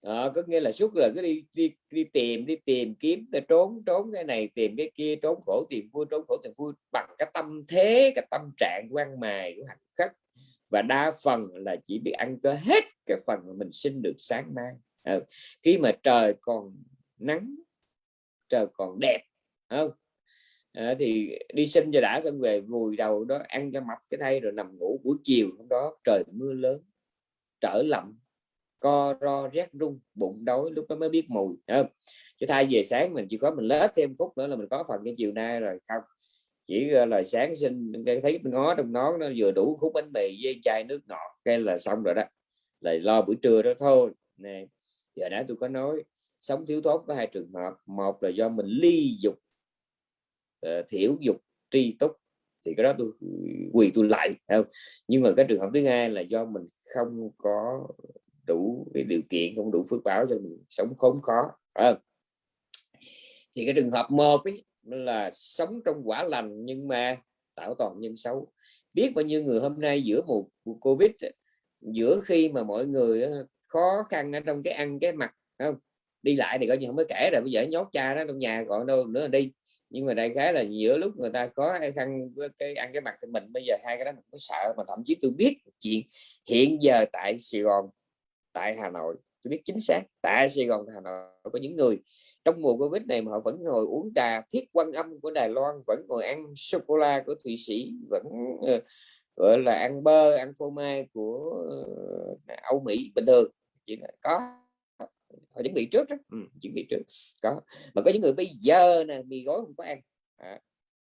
có nghĩa là suốt là cứ đi đi đi tìm đi tìm kiếm trốn trốn cái này tìm cái kia trốn khổ tìm vui trốn khổ tìm vui bằng cái tâm thế cái tâm trạng quan mài của hạnh khắc và đa phần là chỉ biết ăn cơ hết cái phần mà mình sinh được sáng mai. À, khi mà trời còn nắng trời còn đẹp không? À, thì đi sinh cho đã xong về vùi đầu đó ăn cho mập cái thay rồi nằm ngủ buổi chiều hôm đó trời mưa lớn trở lạnh co ro rét rung bụng đói lúc đó mới biết mùi không? chứ thay về sáng mình chỉ có mình lết thêm phút nữa là mình có phần cái chiều nay rồi không chỉ là sáng sinh thấy ngó trong nó nó vừa đủ khúc bánh mì với chai nước ngọt cái là xong rồi đó lại lo buổi trưa đó thôi nè giờ đã tôi có nói sống thiếu thốn có hai trường hợp một là do mình ly dục Ờ, uh, thiểu dục tri túc thì cái đó tôi quỳ tôi lại không? Nhưng mà cái trường hợp thứ hai là do mình không có đủ cái điều kiện không đủ phước báo cho mình sống khốn khó à. thì cái trường hợp một ấy, là sống trong quả lành nhưng mà tạo toàn nhân xấu. Biết bao nhiêu người hôm nay giữa một covid giữa khi mà mọi người khó khăn ở trong cái ăn cái mặt không? Đi lại thì coi như không có kể rồi bây giờ nhốt cha nó trong nhà gọi đâu nữa là đi nhưng mà đại khái là giữa lúc người ta có hay khăn cái ăn cái mặt thì mình bây giờ hai cái đó mình có sợ mà thậm chí tôi biết chuyện. Hiện giờ tại Sài Gòn tại Hà Nội tôi biết chính xác tại Sài Gòn Hà Nội có những người. Trong mùa Covid này mà họ vẫn ngồi uống trà thiết quan âm của Đài Loan vẫn ngồi ăn sô cô la của Thụy Sĩ vẫn uh, gọi là ăn bơ ăn phô mai của uh, Âu Mỹ bình thường. Chỉ là có họ chuẩn bị trước đó. Ừ, chuẩn bị trước. Có. Mà có những người bây giờ nè mì gói không có ăn. À,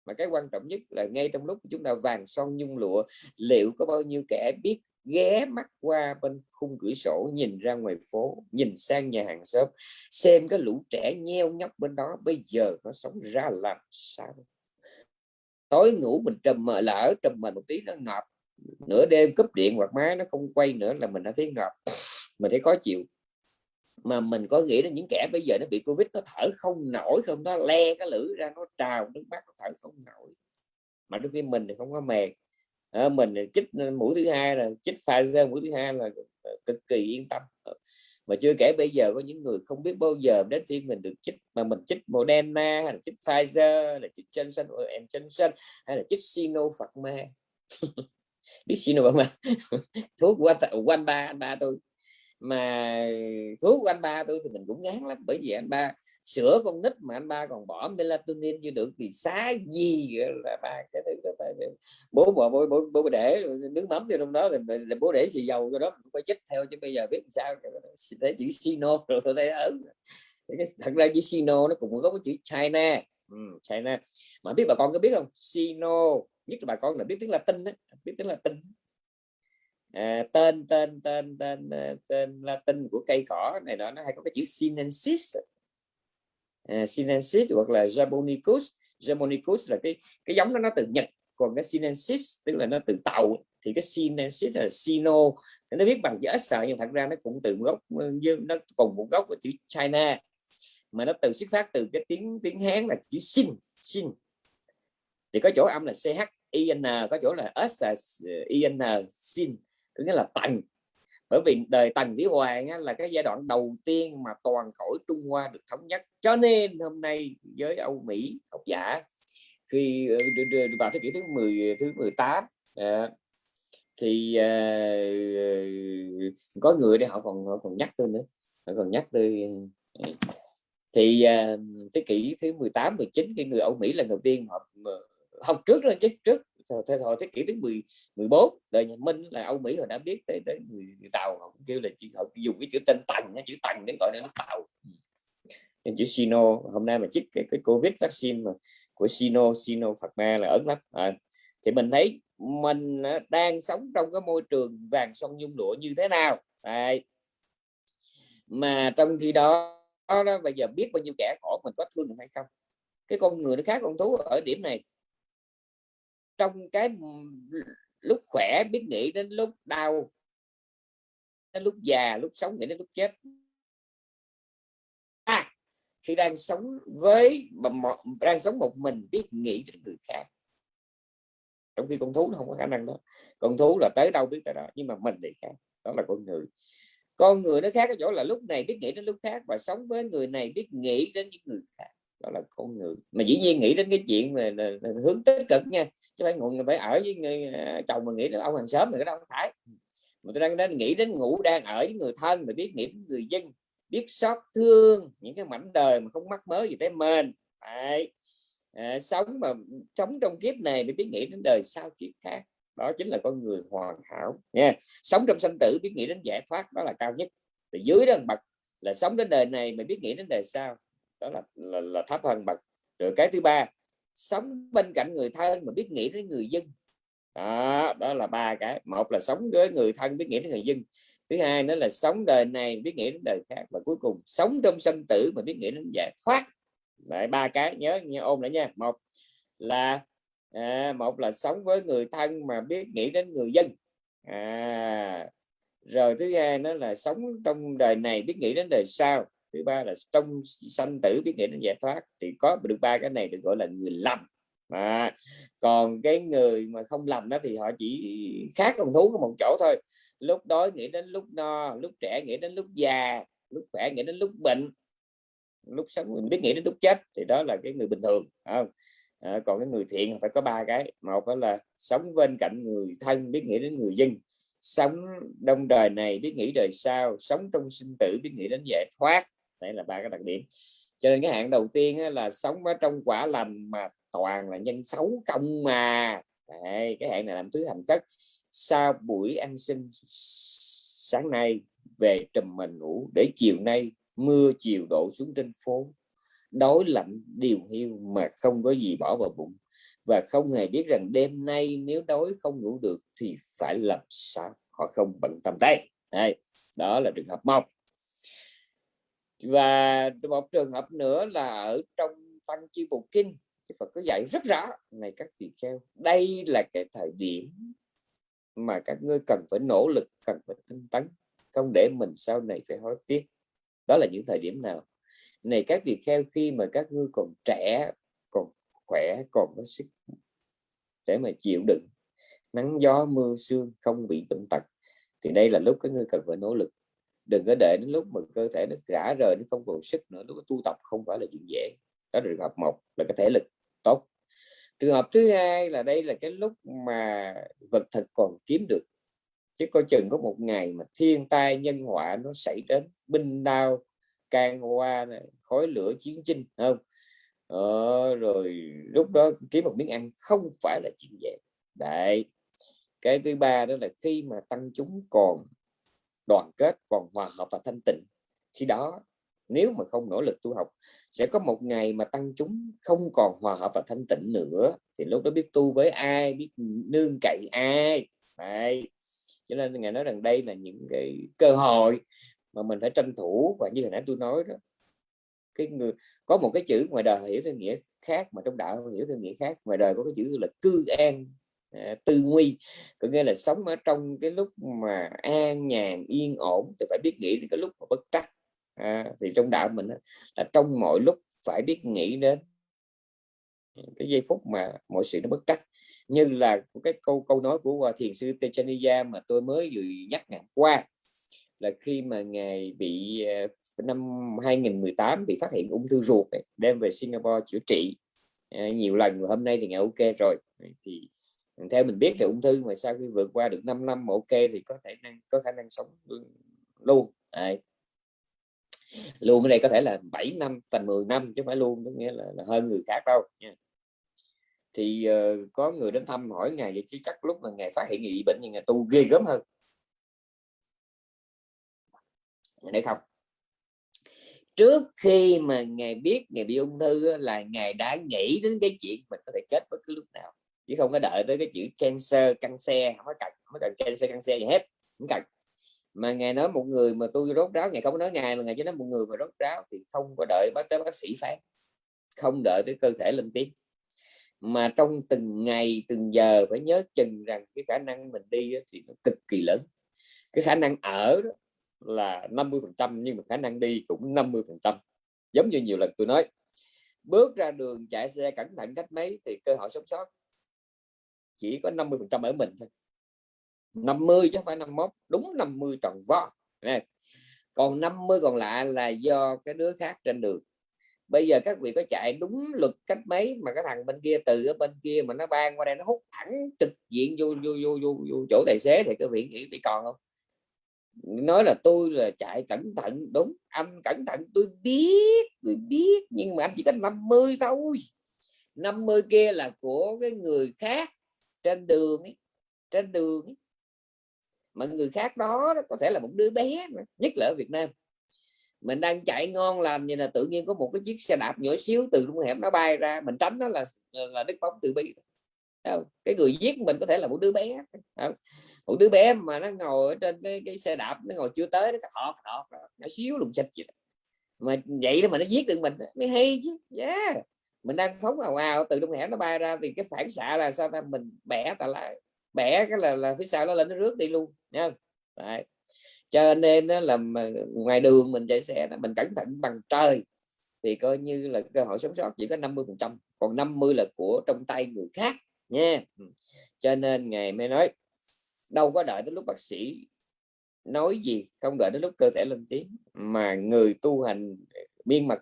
mà cái quan trọng nhất là ngay trong lúc chúng ta vàng son nhung lụa liệu có bao nhiêu kẻ biết ghé mắt qua bên khung cửa sổ nhìn ra ngoài phố nhìn sang nhà hàng xóm xem cái lũ trẻ nheo nhóc bên đó bây giờ nó sống ra làm sao? Tối ngủ mình trầm mờ lỡ trầm mờ một tí nó ngọt nửa đêm cúp điện hoặc máy nó không quay nữa là mình đã thấy ngợp. Mình thấy khó chịu mà mình có nghĩ đến những kẻ bây giờ nó bị covid nó thở không nổi không? Nó le cái lưỡi ra nó trào nước mắt nó thở không nổi. Mà đôi khi mình thì không có mệt. À, mình chích mũi thứ hai là chích Pfizer mũi thứ hai là ờ, cực kỳ yên tâm. Ờ, mà chưa kể bây giờ có những người không biết bao giờ đến phiên mình được chích mà mình chích Moderna hay là chích Pfizer hay là chích Johnson Johnson hay là chích Sinopharm biết Sinopharm thuốc quanh ba anh ba tôi mà thuốc của anh ba tôi thì mình cũng ngán lắm bởi vì anh ba sữa con nít mà anh ba còn bỏ melatonin chưa được thì xá gì là ba cái thứ đó bố bố bố, bố, bố để nước mắm cho trong đó thì là bố để xì dầu cho đó cũng phải chích theo chứ bây giờ biết sao để chữ sino rồi tôi thấy ớn. Thật ra chữ sino nó cũng có cái chữ china. Ừ, china. Mà biết bà con có biết không? Sino nhất là bà con là biết tiếng latin đó biết tiếng latin à, tên tên tên tên ờ, tên latin của cây cỏ này đó nó hay có cái chữ sinensis. À, sinensis hoặc là japonicus. Japonicus là cái cái giống đó nó từ nhật còn cái sinensis tức là nó từ tàu. Thì cái sinensis là sino. Nó viết bằng chữ sợ nhưng thật ra nó cũng từ gốc ừ, nó cùng một gốc của chữ china. Mà nó từ xuất phát từ cái tiếng tiếng hán là chữ sin sin thì có chỗ âm là ch in có chỗ là s ờ, in sin tức là tầng. Bởi vì đời tần vĩ hoàng á, là cái giai đoạn đầu tiên mà toàn cõi trung hoa được thống nhất. Cho nên hôm nay với âu mỹ học giả khi ờ, vào thế kỷ thứ 10 thứ 18 à, ờ, thì à, có người để họ còn họ còn nhắc tôi nữa họ còn nhắc tôi thì à, thế kỷ thứ 18 19 cái người Âu Mỹ lần đầu tiên họ học trước lên chứ trước thế thời thế kỷ thứ 10 14 đời nhà Minh là Âu Mỹ họ đã biết tới tới người, Tàu họ cũng kêu là chỉ họ dùng cái chữ tên tần chữ tần để gọi nó Tàu. Ừ. Nên chữ Sino hôm nay mà chích cái, cái Covid vaccine mà của Sino Sino Phật Ma là ấn lắm. À, thì mình thấy mình đang sống trong cái môi trường vàng sông nhung lụa như thế nào? Đấy. mà trong khi đó đó bây giờ biết bao nhiêu kẻ khổ mình có thương hay không? Cái con người nó khác con thú ở điểm này trong cái lúc khỏe biết nghĩ đến lúc đau đến lúc già lúc sống nghĩ đến lúc chết. À, khi đang sống với đang sống một mình biết nghĩ đến người khác. Trong khi con thú nó không có khả năng đó. Con thú là tới đâu biết tới đó nhưng mà mình thì khác đó là con người. Con người nó khác ở chỗ là lúc này biết nghĩ đến lúc khác và sống với người này biết nghĩ đến những người khác đó là con người. Mà dĩ nhiên nghĩ đến cái chuyện về là, là hướng tích cực nha chứ phải ngồi phải ở với người, à, chồng mà nghĩ đến ông hàng xóm thì cái đó không phải. Mà tôi đang đến nghĩ đến ngủ đang ở với người thân mà biết nghĩ đến người dân biết xót thương những cái mảnh đời mà không mắc mới gì tới mình Đấy. À, sống mà sống trong kiếp này để biết nghĩ đến đời sau kiếp khác đó chính là con người hoàn hảo nha. Sống trong sanh tử biết nghĩ đến giải thoát đó là cao nhất. Thì dưới đó bậc là sống đến đời này mà biết nghĩ đến đời sau đó là, là, là thấp hơn bậc. Rồi cái thứ ba sống bên cạnh người thân mà biết nghĩ đến người dân. Đó đó là ba cái. Một là sống với người thân biết nghĩ đến người dân. Thứ hai nữa là sống đời này biết nghĩ đến đời khác. Và cuối cùng sống trong sanh tử mà biết nghĩ đến giải thoát. Lại ba cái nhớ nhớ ôm lại nha. Một là à, một là sống với người thân mà biết nghĩ đến người dân. À, rồi thứ hai nó là sống trong đời này biết nghĩ đến đời sau thứ ba là trong sanh tử biết nghĩ đến giải thoát thì có được ba cái này được gọi là người lầm. À, còn cái người mà không lầm đó thì họ chỉ khác con thú có một chỗ thôi. Lúc đói nghĩ đến lúc no lúc trẻ nghĩ đến lúc già lúc khỏe nghĩ đến lúc bệnh lúc sống mình biết nghĩ đến lúc chết thì đó là cái người bình thường không? À, còn cái người thiện phải có ba cái. Một đó là sống bên cạnh người thân biết nghĩ đến người dân. Sống đông đời này biết nghĩ đời sau. Sống trong sinh tử biết nghĩ đến giải thoát đấy là ba cái đặc điểm. Cho nên cái hạng đầu tiên là sống ở trong quả lành mà toàn là nhân xấu công mà. Đấy, cái hạng này làm thứ thành cất sau buổi ăn sinh sáng nay về trùm mình ngủ để chiều nay mưa chiều đổ xuống trên phố. Đói lạnh điều hiu mà không có gì bỏ vào bụng. Và không hề biết rằng đêm nay nếu đói không ngủ được thì phải làm sao? Họ không bận tâm tay. đây đó là trường hợp một và một trường hợp nữa là ở trong tăng chi bộ kinh Phật có dạy rất rõ, này các vị kheo, đây là cái thời điểm mà các ngươi cần phải nỗ lực, cần phải tinh tấn, không để mình sau này phải hối tiếc. Đó là những thời điểm nào? Này các vị kheo, khi mà các ngươi còn trẻ, còn khỏe, còn có sức để mà chịu đựng nắng gió mưa sương không bị bệnh tật, thì đây là lúc các ngươi cần phải nỗ lực đừng có để đến lúc mà cơ thể nó rã rời nó không còn sức nữa lúc tu tập không phải là chuyện dễ. Đó là trường hợp một là cái thể lực tốt. Trường hợp thứ hai là đây là cái lúc mà vật thực còn kiếm được. Chứ coi chừng có một ngày mà thiên tai nhân họa nó xảy đến binh đao can hoa này, khói lửa chiến tranh không? Ờ, rồi lúc đó kiếm một miếng ăn không phải là chuyện dễ. Đấy. Cái thứ ba đó là khi mà tăng chúng còn đoàn kết còn hòa hợp và thanh tịnh. Khi đó, nếu mà không nỗ lực tu học, sẽ có một ngày mà tăng chúng không còn hòa hợp và thanh tịnh nữa. Thì lúc đó biết tu với ai, biết nương cậy ai. Đấy. cho nên ngài nói rằng đây là những cái cơ hội mà mình phải tranh thủ. Và như hồi nãy tôi nói đó, cái người, có một cái chữ ngoài đời hiểu theo nghĩa khác, mà trong đạo hiểu theo nghĩa khác, ngoài đời có cái chữ là cư an. À, tư nguy. Có nghĩa là sống ở trong cái lúc mà an nhàn yên ổn thì phải biết nghĩ đến cái lúc mà bất trắc. À, thì trong đạo mình là trong mọi lúc phải biết nghĩ đến cái giây phút mà mọi sự nó bất trắc. Như là cái câu câu nói của thiền sư Techaniya mà tôi mới vừa nhắc ngày qua là khi mà ngài bị à, năm 2018 bị phát hiện ung thư ruột đem về Singapore chữa trị à, nhiều lần hôm nay thì ngài ok rồi. Thì theo mình biết thì ung thư mà sau khi vượt qua được 5 năm ok thì có thể năng có khả năng sống luôn à, luôn ở đây có thể là 7 năm thành 10 năm chứ không phải luôn có nghĩa là, là hơn người khác đâu nha. Thì uh, có người đến thăm hỏi ngày vậy chứ chắc lúc mà ngày phát hiện bị bệnh thì ngày tu ghê gớm hơn. Để không? Trước khi mà ngày biết ngày bị ung thư là ngày đã nghĩ đến cái chuyện mình có thể chết bất cứ lúc nào chứ không có đợi tới cái chữ cancer, căng xe, không có cần, không có cần cancer, căng xe gì hết, không cần. Mà ngài nói một người mà tôi rốt ráo, ngài không có nói ngài, mà ngài chỉ nói một người mà rốt ráo thì không có đợi bác tới bác sĩ phán. Không đợi tới cơ thể lên tiếng. Mà trong từng ngày, từng giờ phải nhớ chừng rằng cái khả năng mình đi thì nó cực kỳ lớn. Cái khả năng ở đó là 50 phần trăm, nhưng mà khả năng đi cũng 50 phần trăm. Giống như nhiều lần tôi nói, bước ra đường, chạy xe cẩn thận cách mấy thì cơ hội sống sót chỉ có 50 phần trăm ở mình thôi. 50 chứ không phải 51 đúng 50 tròn vo. Này còn 50 còn lại là do cái đứa khác trên đường. Bây giờ các vị có chạy đúng luật cách mấy mà cái thằng bên kia từ ở bên kia mà nó ban qua đây nó hút thẳng trực diện vô vô vô vô, vô chỗ tài xế thì các vị nghĩ bị còn không? Nói là tôi là chạy cẩn thận đúng anh cẩn thận tôi biết tôi biết nhưng mà anh chỉ có 50 thôi. 50 kia là của cái người khác trên đường ấy, trên đường ấy. mà người khác đó có thể là một đứa bé nhất là ở Việt Nam. Mình đang chạy ngon lành như là tự nhiên có một cái chiếc xe đạp nhỏ xíu từ trong hẻm nó bay ra mình tránh nó là là đứt bóng từ bi. Cái người giết mình có thể là một đứa bé. Một đứa bé mà nó ngồi ở trên cái, cái xe đạp nó ngồi chưa tới nó thọt thọt nhỏ xíu lùng xịt gì mà vậy mà nó giết được mình mới hay chứ. Yeah mình đang phóng hào hào từ trong hẻm nó bay ra thì cái phản xạ là sao ta? Mình bẻ ta lại bẻ cái là là phía sau nó lên nó rước đi luôn nha Đấy. cho nên đó là ngoài đường mình chạy xe mình cẩn thận bằng trời thì coi như là cơ hội sống sót chỉ có 50 phần trăm, còn 50 là của trong tay người khác nha ừ. cho nên ngày mới nói, đâu có đợi đến lúc bác sĩ nói gì, không đợi đến lúc cơ thể lên tiếng, mà người tu hành miên mật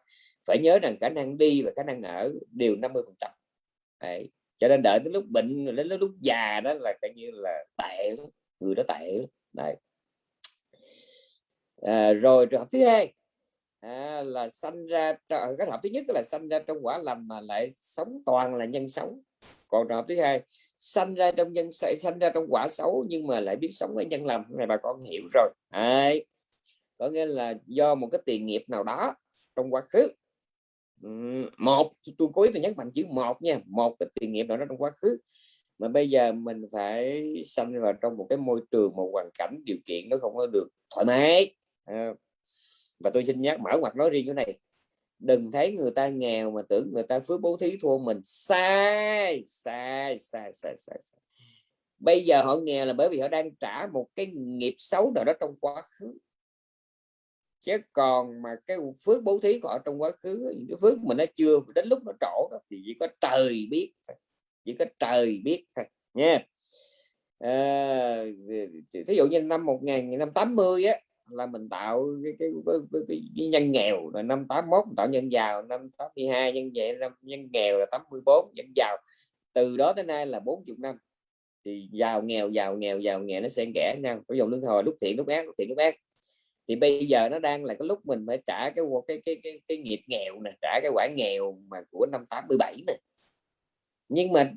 phải nhớ rằng khả năng đi và khả năng ở đều 50 phần trăm. Cho nên đợi đến lúc bệnh đến lúc già đó là coi như là tệ người đó tệ đấy. À, rồi trường hợp thứ hai à, là sanh ra cái hợp thứ nhất là sanh ra trong quả lành mà lại sống toàn là nhân sống. Còn trường hợp thứ hai sanh ra trong nhân sanh ra trong quả xấu nhưng mà lại biết sống với nhân lành này bà con hiểu rồi. Đấy. có nghĩa là do một cái tiền nghiệp nào đó trong quá khứ một tôi cố ý tôi nhấn mạnh chữ một nha. Một cái tiền nghiệp nào đó trong quá khứ. Mà bây giờ mình phải sanh vào trong một cái môi trường một hoàn cảnh điều kiện nó không có được thoải mái. À, và tôi xin nhắc mở ngoặt nói riêng cái này. Đừng thấy người ta nghèo mà tưởng người ta phước bố thí thua mình. Sai sai sai sai sai, sai. bây giờ họ nghèo là bởi vì họ đang trả một cái nghiệp xấu nào đó trong quá khứ chứ còn mà cái phước bố thí của họ trong quá khứ những cái phước mà nó chưa đến lúc nó trổ đó thì chỉ có trời biết chỉ có trời biết thôi nha. Ờ, à, ví dụ như năm 1980 á là mình tạo cái, cái, cái, cái, cái nhân nghèo là năm 81 mình tạo nhân giàu năm 82 nhân vậy năm nhân nghèo là 84 nhân giàu. Từ đó tới nay là 40 năm thì giàu nghèo giàu nghèo giàu nghèo nó xen kẽ nhau. Có dòng lương hồi lúc thiện lúc ác lúc thiện lúc ác thì bây giờ nó đang là cái lúc mình phải trả cái cái cái cái, cái nghiệp nghèo nè trả cái quả nghèo mà của năm 87 nè. Nhưng mà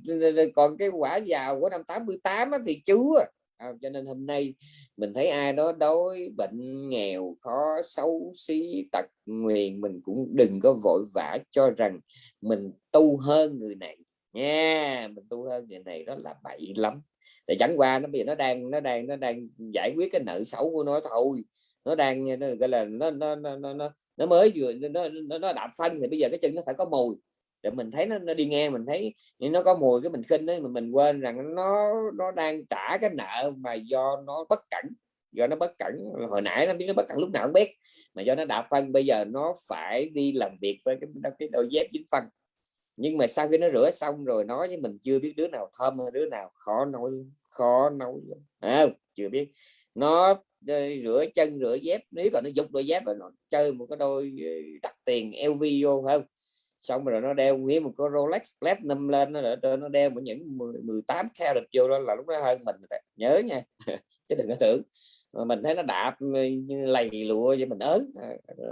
còn cái quả giàu của năm 88 thì chưa. À, cho nên hôm nay mình thấy ai đó đói bệnh nghèo khó xấu xí tật nguyền mình cũng đừng có vội vã cho rằng mình tu hơn người này. Nha mình tu hơn người này đó là bậy lắm. Để chẳng qua nó bây giờ nó đang nó đang nó đang giải quyết cái nợ xấu của nó thôi nó đang nó gọi là nó nó nó nó, nó mới vừa nó, nó nó đạp phân thì bây giờ cái chân nó phải có mùi để mình thấy nó, nó đi nghe mình thấy nó có mùi cái mình khinh đấy mình mình quên rằng nó nó đang trả cái nợ mà do nó bất cẩn do nó bất cẩn. Hồi nãy nó biết nó bất cẩn lúc nào không biết mà do nó đạp phân bây giờ nó phải đi làm việc với cái, cái đôi dép dính phân nhưng mà sau khi nó rửa xong rồi nói với mình chưa biết đứa nào thơm đứa nào khó nói khó nói à, chưa biết. Nó rửa chân, rửa dép. Nếu mà nó dục đôi dép nó chơi một cái đôi ờ, đắt tiền LV vô không? Xong rồi nó đeo nguyên một cái Rolex Platinum lên nó rồi nó đeo một những 18 carat vô đó là lúc đó hơn mình nhớ nha. Chứ đừng có tưởng. Mà mình thấy nó đạp ờ, lầy lụa vậy, mình ớn. À,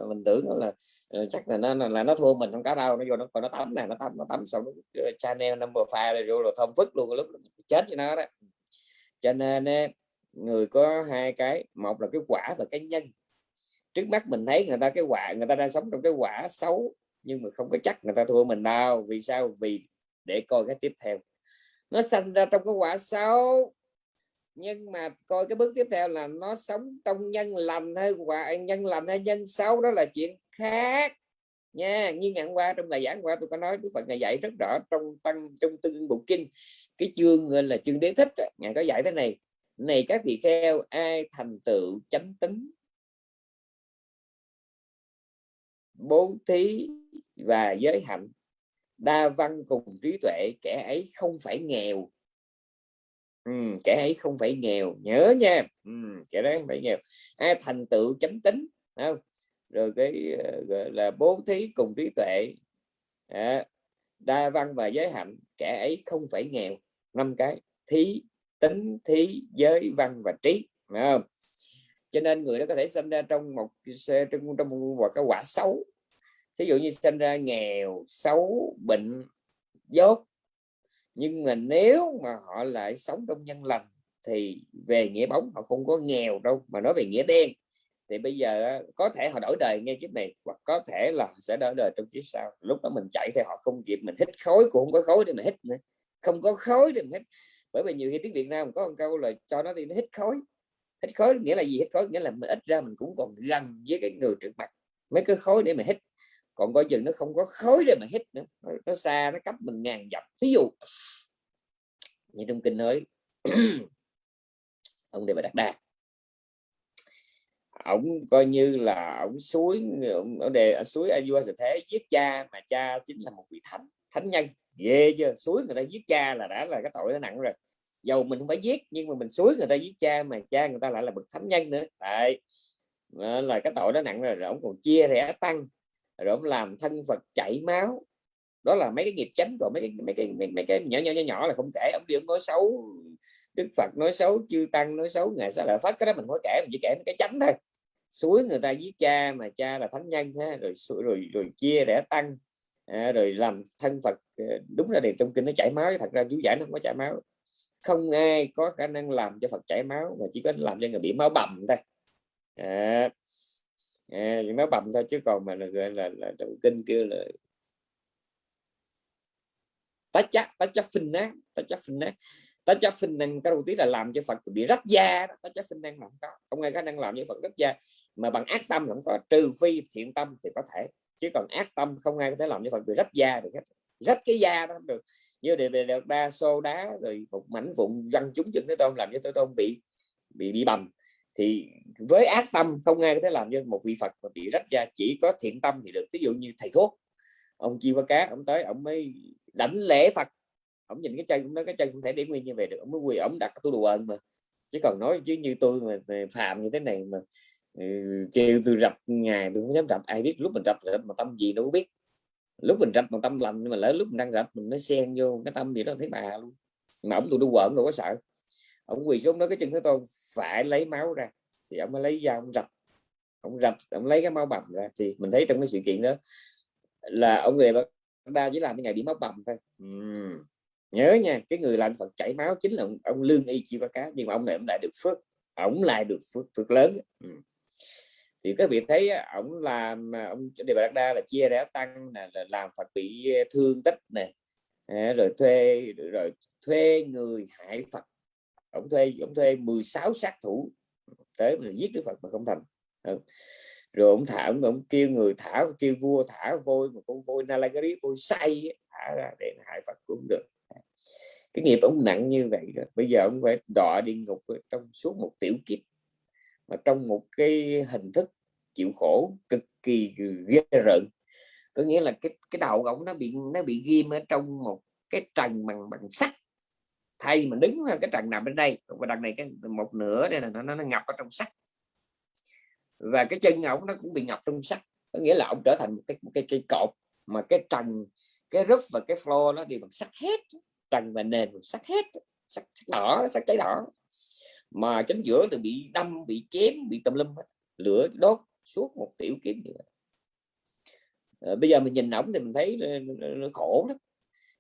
mình tưởng là ờ, chắc là nó là nó thua mình không có đâu. Nó vô nó còn nó tắm này nó tắm nó tắm xong nó Chanel number five rồi vô rồi thơm phức luôn, lúc chết cho nó đó. Cho nên người có hai cái, một là cái quả và cái nhân. Trước mắt mình thấy người ta cái quả, người ta đang sống trong cái quả xấu, nhưng mà không có chắc người ta thua mình đâu. Vì sao? Vì để coi cái tiếp theo. Nó sinh ra trong cái quả xấu, nhưng mà coi cái bước tiếp theo là nó sống trong nhân lành hay quả, nhân lành hay nhân xấu, đó là chuyện khác. Nha, như ngày qua trong bài giảng qua tôi có nói, Đức Phật ngày dạy rất rõ trong tăng, trong tương bộ kinh, cái chương là chương đế thích ngài có dạy thế này này các vị kheo ai thành tựu chánh tính? Bố thí và giới hạnh. Đa văn cùng trí tuệ kẻ ấy không phải nghèo. Ừ, kẻ ấy không phải nghèo. Nhớ nha. Ừ, kẻ đấy không phải nghèo. Ai thành tựu chánh tính? Không. Rồi cái ờ, gọi là bố thí cùng trí tuệ. À, đa văn và giới hạnh kẻ ấy không phải nghèo. Năm cái. Thí tính thí giới, văn và trí, phải không? Cho nên người đó có thể sinh ra trong một trong trong một cái quả xấu. Ví dụ như sinh ra nghèo, xấu, bệnh, dốt. Nhưng mà nếu mà họ lại sống trong nhân lành, thì về nghĩa bóng họ không có nghèo đâu. Mà nói về nghĩa đen, thì bây giờ có thể họ đổi đời ngay kiếp này, hoặc có thể là sẽ đổi đời trong kiếp sau. Lúc đó mình chạy thì họ không kịp, mình hít khối cũng không có khối để mà hít nữa. Không có khối để mà hít bởi vì nhiều khi tiếng Việt Nam có một câu là cho nó đi, nó hít khói. Hít khói nghĩa là gì? Hít khói nghĩa là mình ít ra mình cũng còn gần với cái người trước mặt. Mấy cái khói để mà hít. Còn coi chừng nó không có khói để mà hít nữa. Nó xa, nó cấp mình ngàn dặm. Thí dụ, như trong kinh nói, ông đề bà đặt đà ông coi như là ông suối, ông đề à, suối Ayua vua thế giết cha mà cha chính là một vị thánh thánh nhân ghê chưa suối người ta giết cha là đã là cái tội nó nặng rồi. Dầu mình không phải giết nhưng mà mình suối người ta giết cha mà cha người ta lại là bậc thánh nhân nữa. Tại là cái tội nó nặng rồi, rồi ông còn chia rẽ tăng rồi ông làm thân Phật chảy máu. Đó là mấy cái nghiệp chánh rồi mấy cái mấy cái mấy, mấy cái nhỏ nhỏ nhỏ nhỏ là không kể. Ông đi ông nói xấu Đức Phật nói xấu chư tăng nói xấu ngày sau lại phát cái đó mình không kể mình chỉ kể cái chánh thôi. Suối người ta giết cha mà cha là thánh nhân ha rồi rồi rồi, rồi chia rẽ tăng à, rồi làm thân Phật ờ, đúng ra thì trong kinh nó chảy máu thật ra chú giải nó không có chảy máu. Không ai có khả năng làm cho Phật chảy máu mà chỉ có làm cho người bị máu bầm thôi. À, à, máu bầm thôi chứ còn mà là gọi là, là trong kinh kêu là tá chắc tá chắc phình á tá chắc phình á. Tá chắc phình năng cái đầu tiên là làm cho Phật bị rách da tá chắc phình năng không có. Không ai có năng làm cho Phật rách da. Mà bằng ác tâm không có trừ phi thiện tâm thì có thể chứ còn ác tâm không ai có thể làm như vậy bị rách da được hết. Rách cái da đó không được. Như đề về đa xô đá rồi một mảnh vụn văn chúng dựng thế tôn làm cho thế tôn bị bị bị bầm. Thì với ác tâm không ai có thể làm cho một vị phật mà bị rách da chỉ có thiện tâm thì được. Ví dụ như thầy thuốc ông chi qua cá ông tới ông mới đảnh lễ phật. Ông nhìn cái chân ông nói cái chân không thể để nguyên như vậy được ông mới quỳ ông đặt tu đùa ơn mà. Chứ còn nói chứ như tôi mà, mà phạm như thế này mà kêu tôi rập ngày tôi không dám rập ai biết lúc mình rập mà tâm gì đâu biết. Lúc mình rập mà tâm lành nhưng mà lỡ lúc mình đang rập mình nó xen vô cái tâm gì đó thấy bà luôn. Mà ông tôi đu quẩn đâu có sợ. Ông quỳ xuống đó cái chân thế tôi phải lấy máu ra. Thì ông mới lấy dao ông rập. Ông rập ông lấy cái máu bầm ra. Thì mình thấy trong cái sự kiện đó là ông người đa chỉ làm cái ngày bị máu bầm thôi. Uhm. nhớ nha cái người làm phật chảy máu chính là ông, ông lương y chi ba cá nhưng mà ông này ông lại được phước. Ông lại được phước phước lớn. Uhm thì các vị thấy ông làm à, ông đề bà đa là chia rẽ tăng là, là làm phật bị à, thương tích này rồi thuê rồi thuê người hại phật. Ông thuê ông thuê 16 sát thủ tới mà giết đức phật mà không thành. Rồi ông thả ông, ông kêu người thả kêu vua thả vôi một con vôi nalagari vôi say thả ra để hại phật cũng được. Cái nghiệp ông nặng như vậy rồi bây giờ ông phải đọa đi ngục trong suốt một tiểu kiếp mà trong một cái hình thức chịu khổ cực kỳ ghê rợn. Có nghĩa là cái cái đầu ông nó bị nó bị ghim ở trong một cái trần bằng bằng sắt. Thay mà đứng cái trần nằm bên đây và đằng này cái một nửa đây là nó nó ngập ở trong sắt. Và cái chân ổng nó cũng bị ngập trong sắt. Có nghĩa là ông trở thành một cái một cái cây cột mà cái trần cái roof và cái floor nó đều bằng sắt hết. Trần và nền bằng sắt hết. Sắt, sắt đỏ sắt cháy đỏ mà chính giữa thì bị đâm bị chém bị tùm lâm, lửa đốt suốt một tiểu kiếm như vậy. À, bây giờ mình nhìn ổng thì mình thấy nó khổ lắm.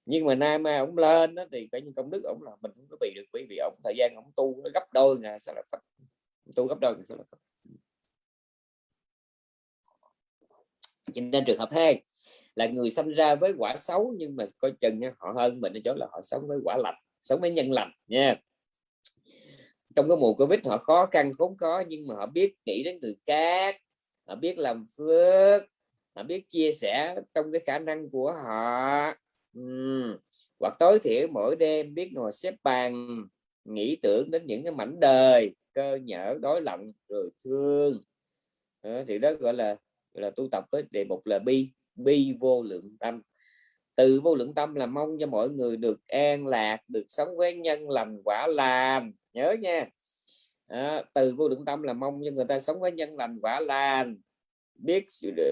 Nhưng mà nay mà ông lên đó, thì cái công đức ông là mình không có bị được bởi vì ông thời gian ông tu nó gấp đôi ngà sao là phật. Tu gấp đôi sao là phật. Cho nên trường hợp hai là người sinh ra với quả xấu nhưng mà coi chừng nha, họ hơn mình ở chỗ là họ sống với quả lành sống với nhân lành nha trong cái mùa covid họ khó khăn khốn khó nhưng mà họ biết nghĩ đến người khác họ biết làm phước họ biết chia sẻ trong cái khả năng của họ uhm. hoặc tối thiểu mỗi đêm biết ngồi xếp bàn nghĩ tưởng đến những cái mảnh đời cơ nhở đối lạnh rồi thương đó, thì đó gọi là là tu tập với đề mục là bi bi vô lượng tâm từ vô lượng tâm là mong cho mọi người được an lạc được sống với nhân lành quả lành. Nhớ nha. À, từ vô lượng tâm là mong cho người ta sống với nhân lành quả lành biết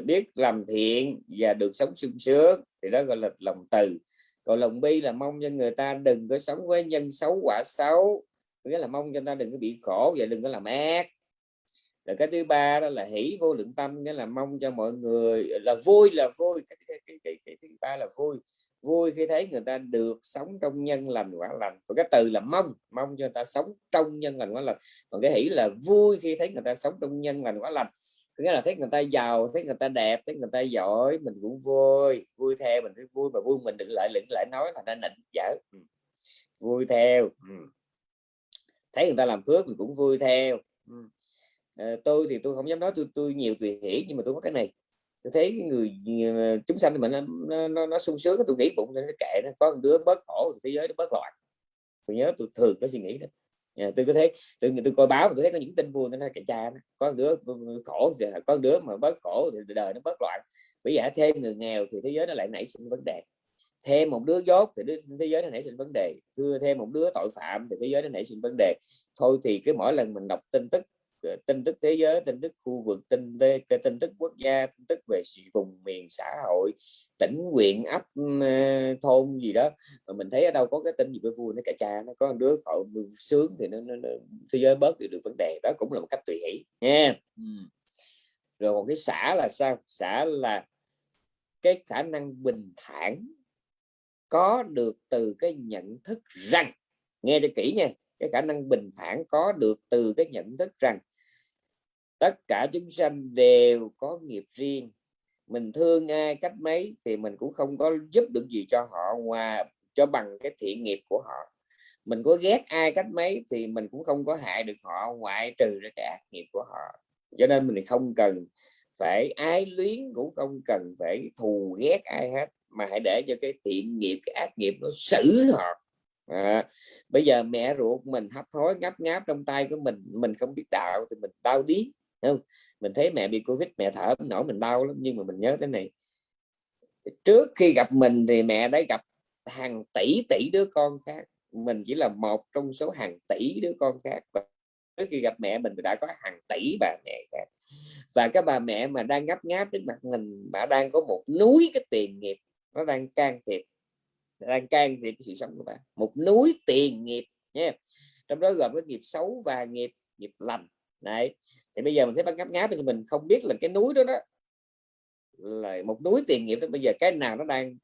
biết làm thiện và được sống sung sướng. Thì đó gọi là lòng từ. Còn lòng bi là mong cho người ta đừng có sống với nhân xấu quả xấu nghĩa là mong cho người ta đừng có bị khổ và đừng có làm ác rồi cái thứ ba đó là hỷ vô lượng tâm nghĩa là mong cho mọi người là vui là vui cái, cái, cái, cái, cái thứ ba là vui. Vui khi thấy người ta được sống trong nhân lành quả lành. Còn cái từ là mong mong cho người ta sống trong nhân lành quả lành. Còn cái hỷ là vui khi thấy người ta sống trong nhân lành quả lành. Nghĩa là thấy người ta giàu thấy người ta đẹp thấy người ta giỏi mình cũng vui. Vui theo mình thấy vui mà vui mình đừng lại đừng lại nói là nên nịnh dở ừ. vui theo. Ừ. thấy người ta làm phước mình cũng vui theo. Ừ à, tôi thì tôi không dám nói tôi tôi nhiều tùy hỷ nhưng mà tôi có cái này. Tôi thấy người ờ, chúng sanh mình nó, nó, nó sung sướng tôi nghĩ bụng nó kệ nó. Có một đứa bớt khổ thế giới nó bớt loạn. Tôi nhớ tôi thường có suy nghĩ đó. Ờ, tôi có thấy tôi tôi coi báo tôi thấy có những tin vui nó kệ cha nó. Có đứa khổ thì có đứa mà bớt khổ thì đời nó bớt loạn. Bây giờ thêm người nghèo thì thế giới nó lại nảy sinh vấn đề. Thêm một đứa dốt thì thế giới nó nảy sinh vấn đề. Thưa thêm một đứa tội phạm thì thế giới nó nảy sinh vấn đề. Thôi thì cái mỗi lần mình đọc tin tức Ờ, tin tức thế giới tin tức khu vực tin tin tức quốc gia tin tức về vùng miền xã hội tỉnh huyện ấp ừ, thôn gì đó. Mà mình thấy ở đâu có cái tin gì với vui nó cả cha nó có đứa họ sướng thì nó, nó, nó thế giới bớt được, được vấn đề. Đó cũng là một cách tùy hỷ nha. Ừ. Rồi còn cái xã là sao? Xã là cái khả năng bình thản có được từ cái nhận thức rằng nghe cho kỹ nha cái khả năng bình thản có được từ cái nhận thức rằng tất cả chúng sanh đều có nghiệp riêng. Mình thương ai cách mấy thì mình cũng không có giúp được gì cho họ ngoài, cho bằng cái thiện nghiệp của họ. Mình có ghét ai cách mấy thì mình cũng không có hại được họ, ngoại trừ ra cái ác nghiệp của họ. Cho nên mình không cần phải ái luyến, cũng không cần phải thù ghét ai hết, mà hãy để cho cái thiện nghiệp, cái ác nghiệp nó xử họ à, bây giờ mẹ ruột mình hấp hối ngáp ngáp trong tay của mình mình không biết đạo thì mình đau điếng không? Mình thấy mẹ bị covid mẹ thở nổi mình đau lắm nhưng mà mình nhớ cái này. Trước khi gặp mình thì mẹ đã gặp hàng tỷ tỷ đứa con khác. Mình chỉ là một trong số hàng tỷ đứa con khác. Và trước khi gặp mẹ mình đã có hàng tỷ bà mẹ khác. Và các bà mẹ mà đang ngáp ngáp đến mặt mình bà đang có một núi cái tiền nghiệp nó đang can thiệp đang can thiệp sự sống của bạn một núi tiền nghiệp nha trong đó gồm cái nghiệp xấu và nghiệp nghiệp lành. Này thì bây giờ mình thấy bác ngáp ngáp thì mình không biết là cái núi đó đó là một núi tiền nghiệp đó. Bây giờ cái nào nó đang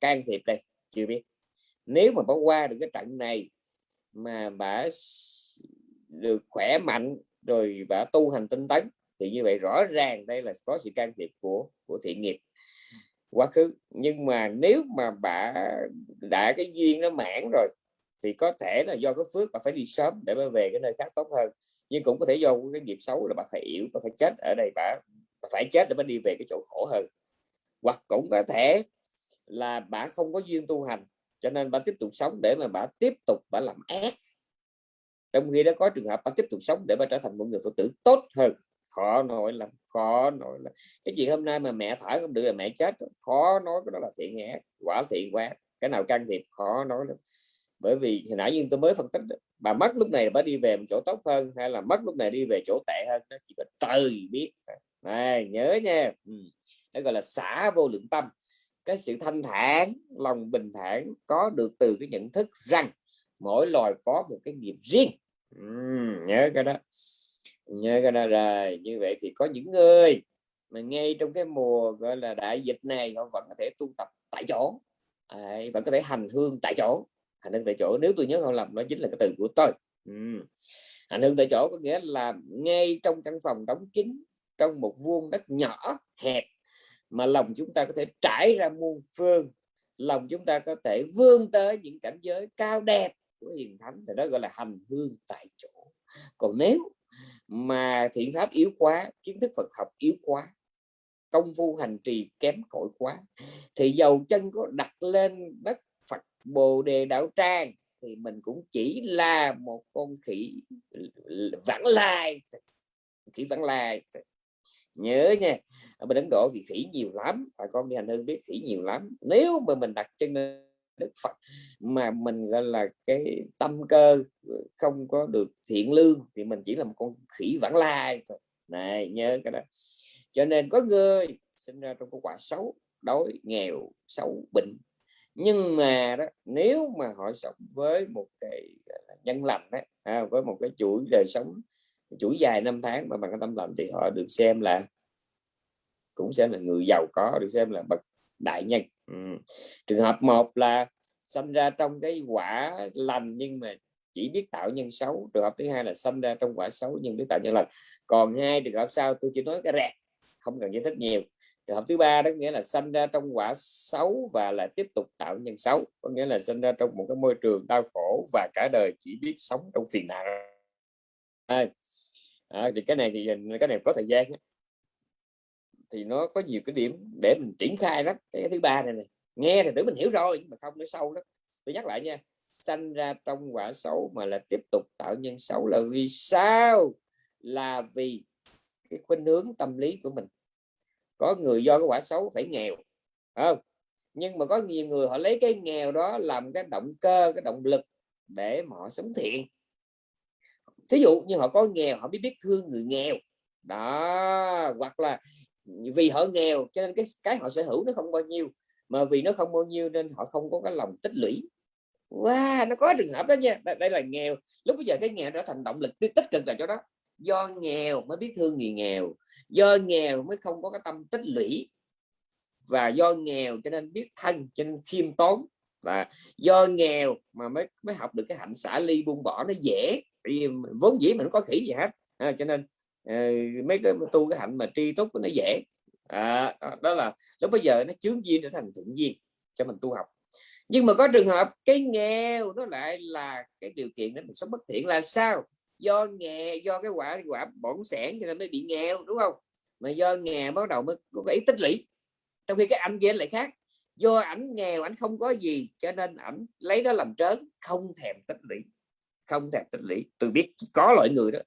can thiệp đây? Chưa biết. Nếu mà bỏ qua được cái trận này mà bà được khỏe mạnh rồi bà tu hành tinh tấn thì như vậy rõ ràng đây là có sự can thiệp của của thiện nghiệp quá khứ. Nhưng mà nếu mà bà đã cái duyên nó mãn rồi thì có thể là do cái phước bà phải đi sớm để bà về cái nơi khác tốt hơn. Nhưng cũng có thể do cái nghiệp xấu là bà phải yếu bà phải chết ở đây bà, bà phải chết để bà đi về cái chỗ khổ hơn. Hoặc cũng có thể là bà không có duyên tu hành cho nên bà tiếp tục sống để mà bà tiếp tục bà làm ác. Trong khi đó có trường hợp bà tiếp tục sống để bà trở thành một người phật tử tốt hơn khó nói lắm khó nói lắm. Cái chuyện hôm nay mà mẹ thở không được là mẹ chết khó nói cái đó là thiện ác quả thiện quá. Cái nào can thiệp khó nói lắm. Bởi vì hồi nãy nhưng tôi mới phân tích bà mất lúc này bà đi về một chỗ tốt hơn hay là mất lúc này đi về chỗ tệ hơn đó chỉ có trời biết. Này nhớ nha. Ừ. gọi là xả vô lượng tâm. Cái sự thanh thản lòng bình thản có được từ cái nhận thức rằng mỗi loài có một cái nghiệp riêng. Ừ, nhớ cái đó nhớ cái đó rồi như vậy thì có những người mà ngay trong cái mùa gọi là đại dịch này họ vẫn có thể tu tập tại chỗ. À, vẫn có thể hành hương tại chỗ. Hành hương tại chỗ nếu tôi nhớ không lầm đó chính là cái từ của tôi. Ừ. hành hương tại chỗ có nghĩa là ngay trong căn phòng đóng kín trong một vuông đất nhỏ hẹp mà lòng chúng ta có thể trải ra muôn phương. Lòng chúng ta có thể vươn tới những cảnh giới cao đẹp của hiền thánh thì đó gọi là hành hương tại chỗ. Còn nếu mà thiện pháp yếu quá, kiến thức Phật học yếu quá, công phu hành trì kém cỏi quá, thì dầu chân có đặt lên đất Phật Bồ Đề Đạo Tràng thì mình cũng chỉ là một con khỉ vãng lai, khỉ vãng lai. Nhớ nha, ở bên Ấn Độ thì khỉ nhiều lắm, bà con đi hành hương biết khỉ nhiều lắm. Nếu mà mình đặt chân lên Đức Phật. Mà mình gọi là cái tâm cơ không có được thiện lương thì mình chỉ là một con khỉ vãng lai này nhớ cái đó. Cho nên có người sinh ra trong cái quả xấu đói nghèo xấu bệnh. Nhưng mà đó nếu mà họ sống với một cái nhân lành đấy à, với một cái chuỗi đời sống chuỗi dài năm tháng mà bằng cái tâm lành thì họ được xem là cũng xem là người giàu có được xem là bậc đại nhân. Ừ. trường hợp một là sinh ra trong cái quả lành nhưng mà chỉ biết tạo nhân xấu. Trường hợp thứ hai là sinh ra trong quả xấu nhưng biết tạo nhân lành. Còn hai trường hợp sau tôi chỉ nói cái rẹt không cần giải thích nhiều. Trường hợp thứ ba đó nghĩa là sinh ra trong quả xấu và là tiếp tục tạo nhân xấu. Có nghĩa là sinh ra trong một cái môi trường đau khổ và cả đời chỉ biết sống trong phiền não. À, à, thì cái này thì cái này có thời gian thì nó có nhiều cái điểm để mình triển khai lắm. Cái thứ ba này, này nghe thì tưởng mình hiểu rồi nhưng mà không nó sâu lắm. Tôi nhắc lại nha sanh ra trong quả xấu mà là tiếp tục tạo nhân xấu là vì sao? Là vì cái khuynh hướng tâm lý của mình. Có người do cái quả xấu phải nghèo không? Nhưng mà có nhiều người họ lấy cái nghèo đó làm cái động cơ cái động lực để mà họ sống thiện. Thí dụ như họ có nghèo họ biết biết thương người nghèo. Đó hoặc là vì họ nghèo cho nên cái cái họ sở hữu nó không bao nhiêu mà vì nó không bao nhiêu nên họ không có cái lòng tích lũy. Wow, nó có trường hợp đó nha đây, đây là nghèo. Lúc bây giờ cái nghèo trở thành động lực tích cực là cho đó. Do nghèo mới biết thương người nghèo do nghèo mới không có cái tâm tích lũy và do nghèo cho nên biết thân cho nên khiêm tốn và do nghèo mà mới mới học được cái hạnh xả ly buông bỏ nó dễ. Vì vốn dĩ mình không có khỉ gì hết. À, cho nên Ờ, mấy cái tu cái hạnh mà tri túc nó dễ. À, đó là lúc bây giờ nó chướng duyên trở thành thuận duyên cho mình tu học. Nhưng mà có trường hợp cái nghèo nó lại là cái điều kiện để mình sống bất thiện là sao? Do nghèo do cái quả quả bổn sản cho nên mới bị nghèo đúng không? Mà do nghèo bắt đầu mới có cái ý tích lũy trong khi cái anh kia lại khác. Do ảnh nghèo ảnh không có gì cho nên ảnh lấy đó làm trớn không thèm tích lũy không thèm tích lũy. Tôi biết có loại người đó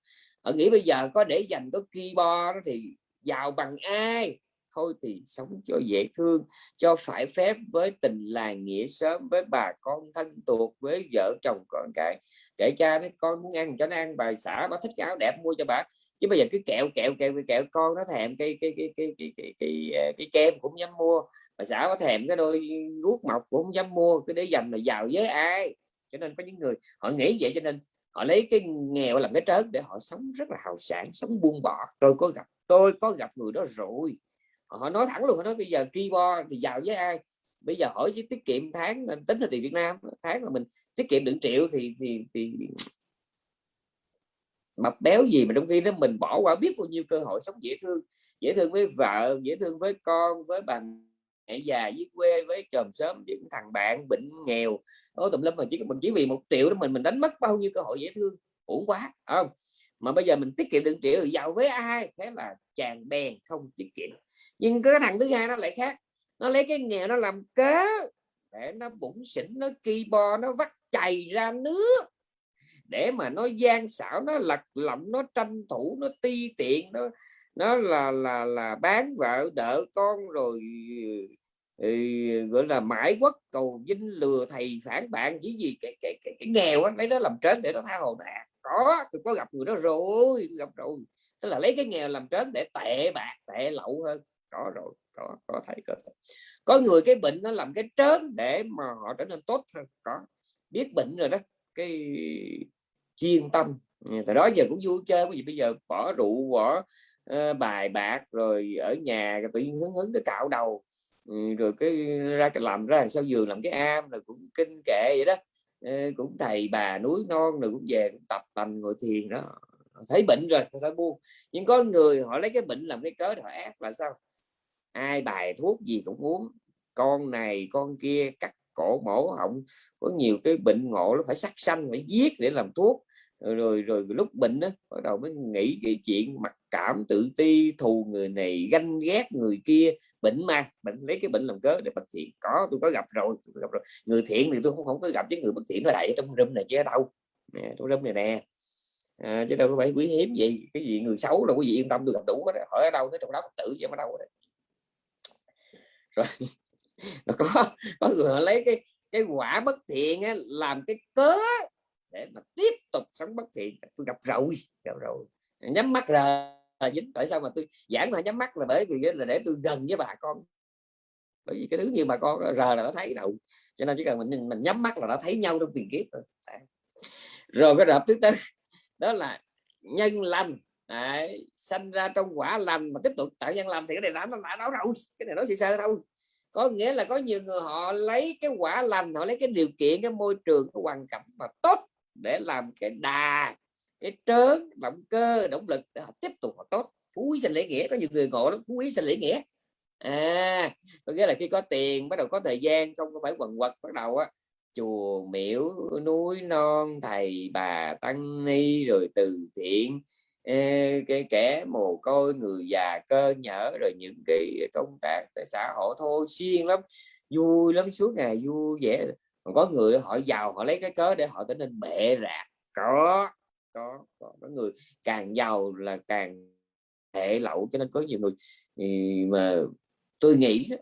họ nghĩ bây giờ có để dành có keyboard đó thì giàu bằng ai? Thôi thì sống cho dễ thương cho phải phép với tình làng nghĩa sớm với bà con thân thuộc với vợ chồng con cái. Kể cha nói con muốn ăn cho nó ăn bà xã bà thích cái áo đẹp mua cho bà. Chứ bây giờ cứ kẹo kẹo kẹo kẹo con nó thèm cái cái cái cái cái cái, cái, ờ, cái, kem cũng dám mua. Bà xã có thèm cái đôi guốc mọc cũng không dám mua cứ để dành là giàu với ai? Cho nên có những người họ nghĩ vậy cho nên họ lấy cái nghèo làm cái trớn để họ sống rất là hào sản sống buông bỏ. Tôi có gặp, tôi có gặp người đó rồi. Họ nói thẳng luôn, họ nói bây giờ keyboard thì giàu với ai? Bây giờ hỏi chứ tiết kiệm tháng ờ, tính theo tiền Việt Nam, tháng là mình, tiết kiệm được triệu thì thì thì mập béo gì mà trong khi đó mình bỏ qua biết bao nhiêu cơ hội sống dễ thương. Dễ thương với vợ, dễ thương với con, với bà mẹ già với quê với chồng sớm với thằng bạn bệnh nghèo. Đó tùm lum mà chỉ mình chỉ vì một triệu đó mình mình đánh mất bao nhiêu cơ hội dễ thương. Uổng quá không? Mà bây giờ mình tiết kiệm được triệu thì giàu với ai? Thế là chàng đèn không tiết kiệm. Nhưng cái thằng thứ hai nó lại khác. Nó lấy cái nghèo nó làm cớ để nó bụng xỉn, nó kỳ bo nó vắt chày ra nước. Để mà nó gian xảo, nó lật lọng, nó tranh thủ, nó ti tiện, nó nó là là là bán vợ đỡ con rồi thì gọi là mãi quất cầu vinh lừa thầy phản bạn chỉ gì cái cái cái, cái nghèo á lấy nó làm trớn để nó tha hồ. Nè có tôi có gặp người đó rồi gặp rồi. Tức là lấy cái nghèo làm trớn để tệ bạc tệ lậu hơn. Có rồi có có thấy có thể có người cái bệnh nó làm cái trớn để mà họ trở nên tốt hơn. Có biết bệnh rồi đó cái chuyên tâm. Từ đó giờ cũng vui chơi bởi vì bây giờ bỏ rượu bỏ uh, bài bạc rồi ở nhà tự nhiên hứng hứng cái cạo đầu. Ừ, rồi cái ra cái làm ra sau giường làm cái am rồi cũng kinh kệ vậy đó. Ờ, cũng thầy bà núi non rồi cũng về cũng tập tành ngồi thiền đó. Thấy bệnh rồi phải buông? Nhưng có người họ lấy cái bệnh làm cái cớ họ ác là sao? Ai bài thuốc gì cũng uống. Con này con kia cắt cổ mổ họng. Có nhiều cái bệnh ngộ nó phải sắc xanh phải giết để làm thuốc rồi rồi, rồi lúc bệnh đó bắt đầu mới nghĩ cái chuyện mặc cảm tự ti thù người này ganh ghét người kia. Bệnh mà bệnh lấy cái bệnh làm cớ để bất thiện. Có tôi có gặp rồi tôi có gặp rồi. Người thiện thì tôi không không có gặp với người bất thiện nó đẩy trong râm này chứ đâu. Nè trong râm này nè. À, chứ đâu có phải quý hiếm gì. Cái gì người xấu đâu quý vị yên tâm tôi gặp đủ đó. hỏi ở đâu nó trong đó phật tử chứ ở đâu đó. rồi nó có có người họ lấy cái cái quả bất thiện á, làm cái cớ để mà tiếp tục sống bất thiện. Tôi gặp rồi gặp rồi nhắm mắt ra là dính. Tại sao mà tôi giảng là nhắm mắt là bởi vì là để tôi gần với bà con. Bởi vì cái thứ như bà con rờ là nó thấy đâu cho nên chỉ cần mình mình nhắm mắt là nó thấy nhau trong tiền kiếp rồi. Rồi cái rập thứ tư đó là nhân lành. Đấy, sanh ra trong quả lành mà tiếp tục tạo nhân lành thì cái này đã nó đã nói rồi cái này nói sơ sơ thôi. Có nghĩa là có nhiều người họ lấy cái quả lành họ lấy cái điều kiện cái môi trường cái hoàn cảnh mà tốt để làm cái đà, cái trớn, động cơ, động lực để họ tiếp tục họ tốt. Phú quý sinh lễ nghĩa, có nhiều người ngộ lắm, phú quý sinh lễ nghĩa. À có nghĩa là khi có tiền, bắt đầu có thời gian, không có phải quần quật, bắt đầu á, chùa miễu núi non, thầy bà tăng ni, rồi từ thiện cái kẻ mồ côi, người già cơ nhở, rồi những cái công tác tại xã hội. Thôi xuyên lắm, vui lắm, suốt ngày vui vẻ còn có người họ giàu họ lấy cái cớ để họ trở nên bệ rạc. Có có có, có người càng giàu là càng hệ lậu cho nên có nhiều người ừ, mà tôi nghĩ đó,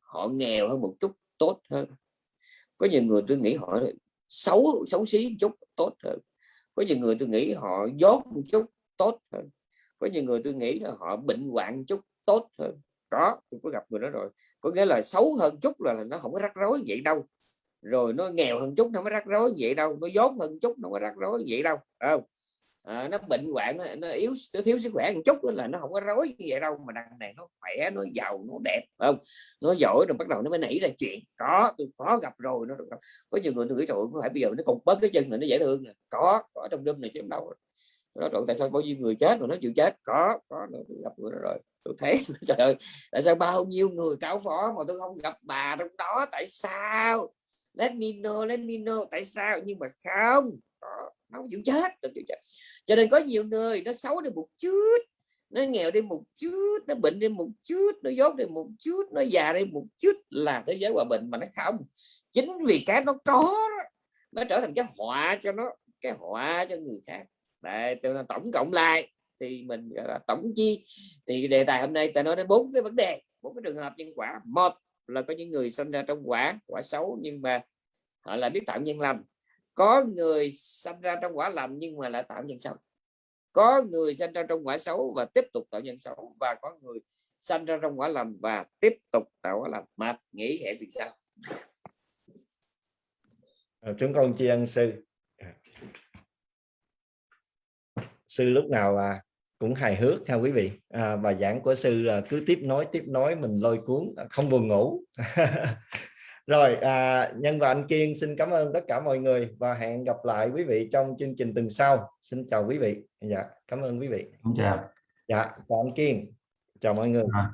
họ nghèo hơn một chút tốt hơn. Có nhiều người tôi nghĩ họ xấu xấu xí một chút tốt hơn. Có nhiều người tôi nghĩ họ dốt một chút tốt hơn. Có nhiều người tôi nghĩ là họ bệnh hoạn chút tốt hơn. Có tôi có gặp người đó rồi. Có nghĩa là xấu hơn chút là là nó không có rắc rối vậy đâu rồi nó nghèo hơn chút nó mới rắc rối vậy đâu. Nó dốt hơn chút nó mới rắc rối vậy đâu. Không? À, nó bệnh hoạn nó, nó yếu nó thiếu sức khỏe một chút là nó không có rối như vậy đâu mà đằng này nó khỏe nó giàu nó đẹp không? Nó giỏi rồi bắt đầu nó mới nảy ra chuyện. Có tôi có gặp rồi nó có nhiều người tôi nghĩ rồi có phải bây giờ nó cục bớt cái chân này nó dễ thương này. có có trong đêm này chứ đâu. Nó rồi tại sao bao nhiêu người chết mà nó chịu chết? Có có tôi gặp người đó rồi. Tôi thấy trời ơi tại sao bao nhiêu người cáo phó mà tôi không gặp bà trong đó tại sao? Let me know let me know tại sao nhưng mà không đó, nó chịu chết nó chịu chết. Cho nên có nhiều người nó xấu đi một chút nó nghèo đi một chút nó bệnh đi một chút nó dốt đi một chút nó già đi một chút là thế giới hòa bình mà nó không. Chính vì cái nó có nó trở thành cái họa cho nó cái họa cho người khác. Đấy, tôi là tổng cộng lại thì mình gọi là tổng chi thì đề tài hôm nay ta nói đến bốn cái vấn đề bốn cái trường hợp nhân quả. Một là có những người sinh ra trong quả quả xấu nhưng mà họ là biết tạo nhân lành. Có người sinh ra trong quả lành nhưng mà lại tạo nhân xấu. Có người sinh ra trong quả xấu và tiếp tục tạo nhân xấu và có người sinh ra trong quả lành và tiếp tục tạo quả lành. Mà nghĩ hệ vì sao? À, chúng con tri ân sư. Sư lúc nào à, cũng hài hước ha quý vị. À, bài giảng của sư là cứ tiếp nối tiếp nối mình lôi cuốn à, không buồn ngủ. Rồi à, nhân và anh kiên xin cảm ơn tất cả mọi người và hẹn gặp lại quý vị trong chương trình tuần sau. Xin chào quý vị. Dạ cảm ơn quý vị. Chào. Dạ chào anh kiên. Chào mọi người. À.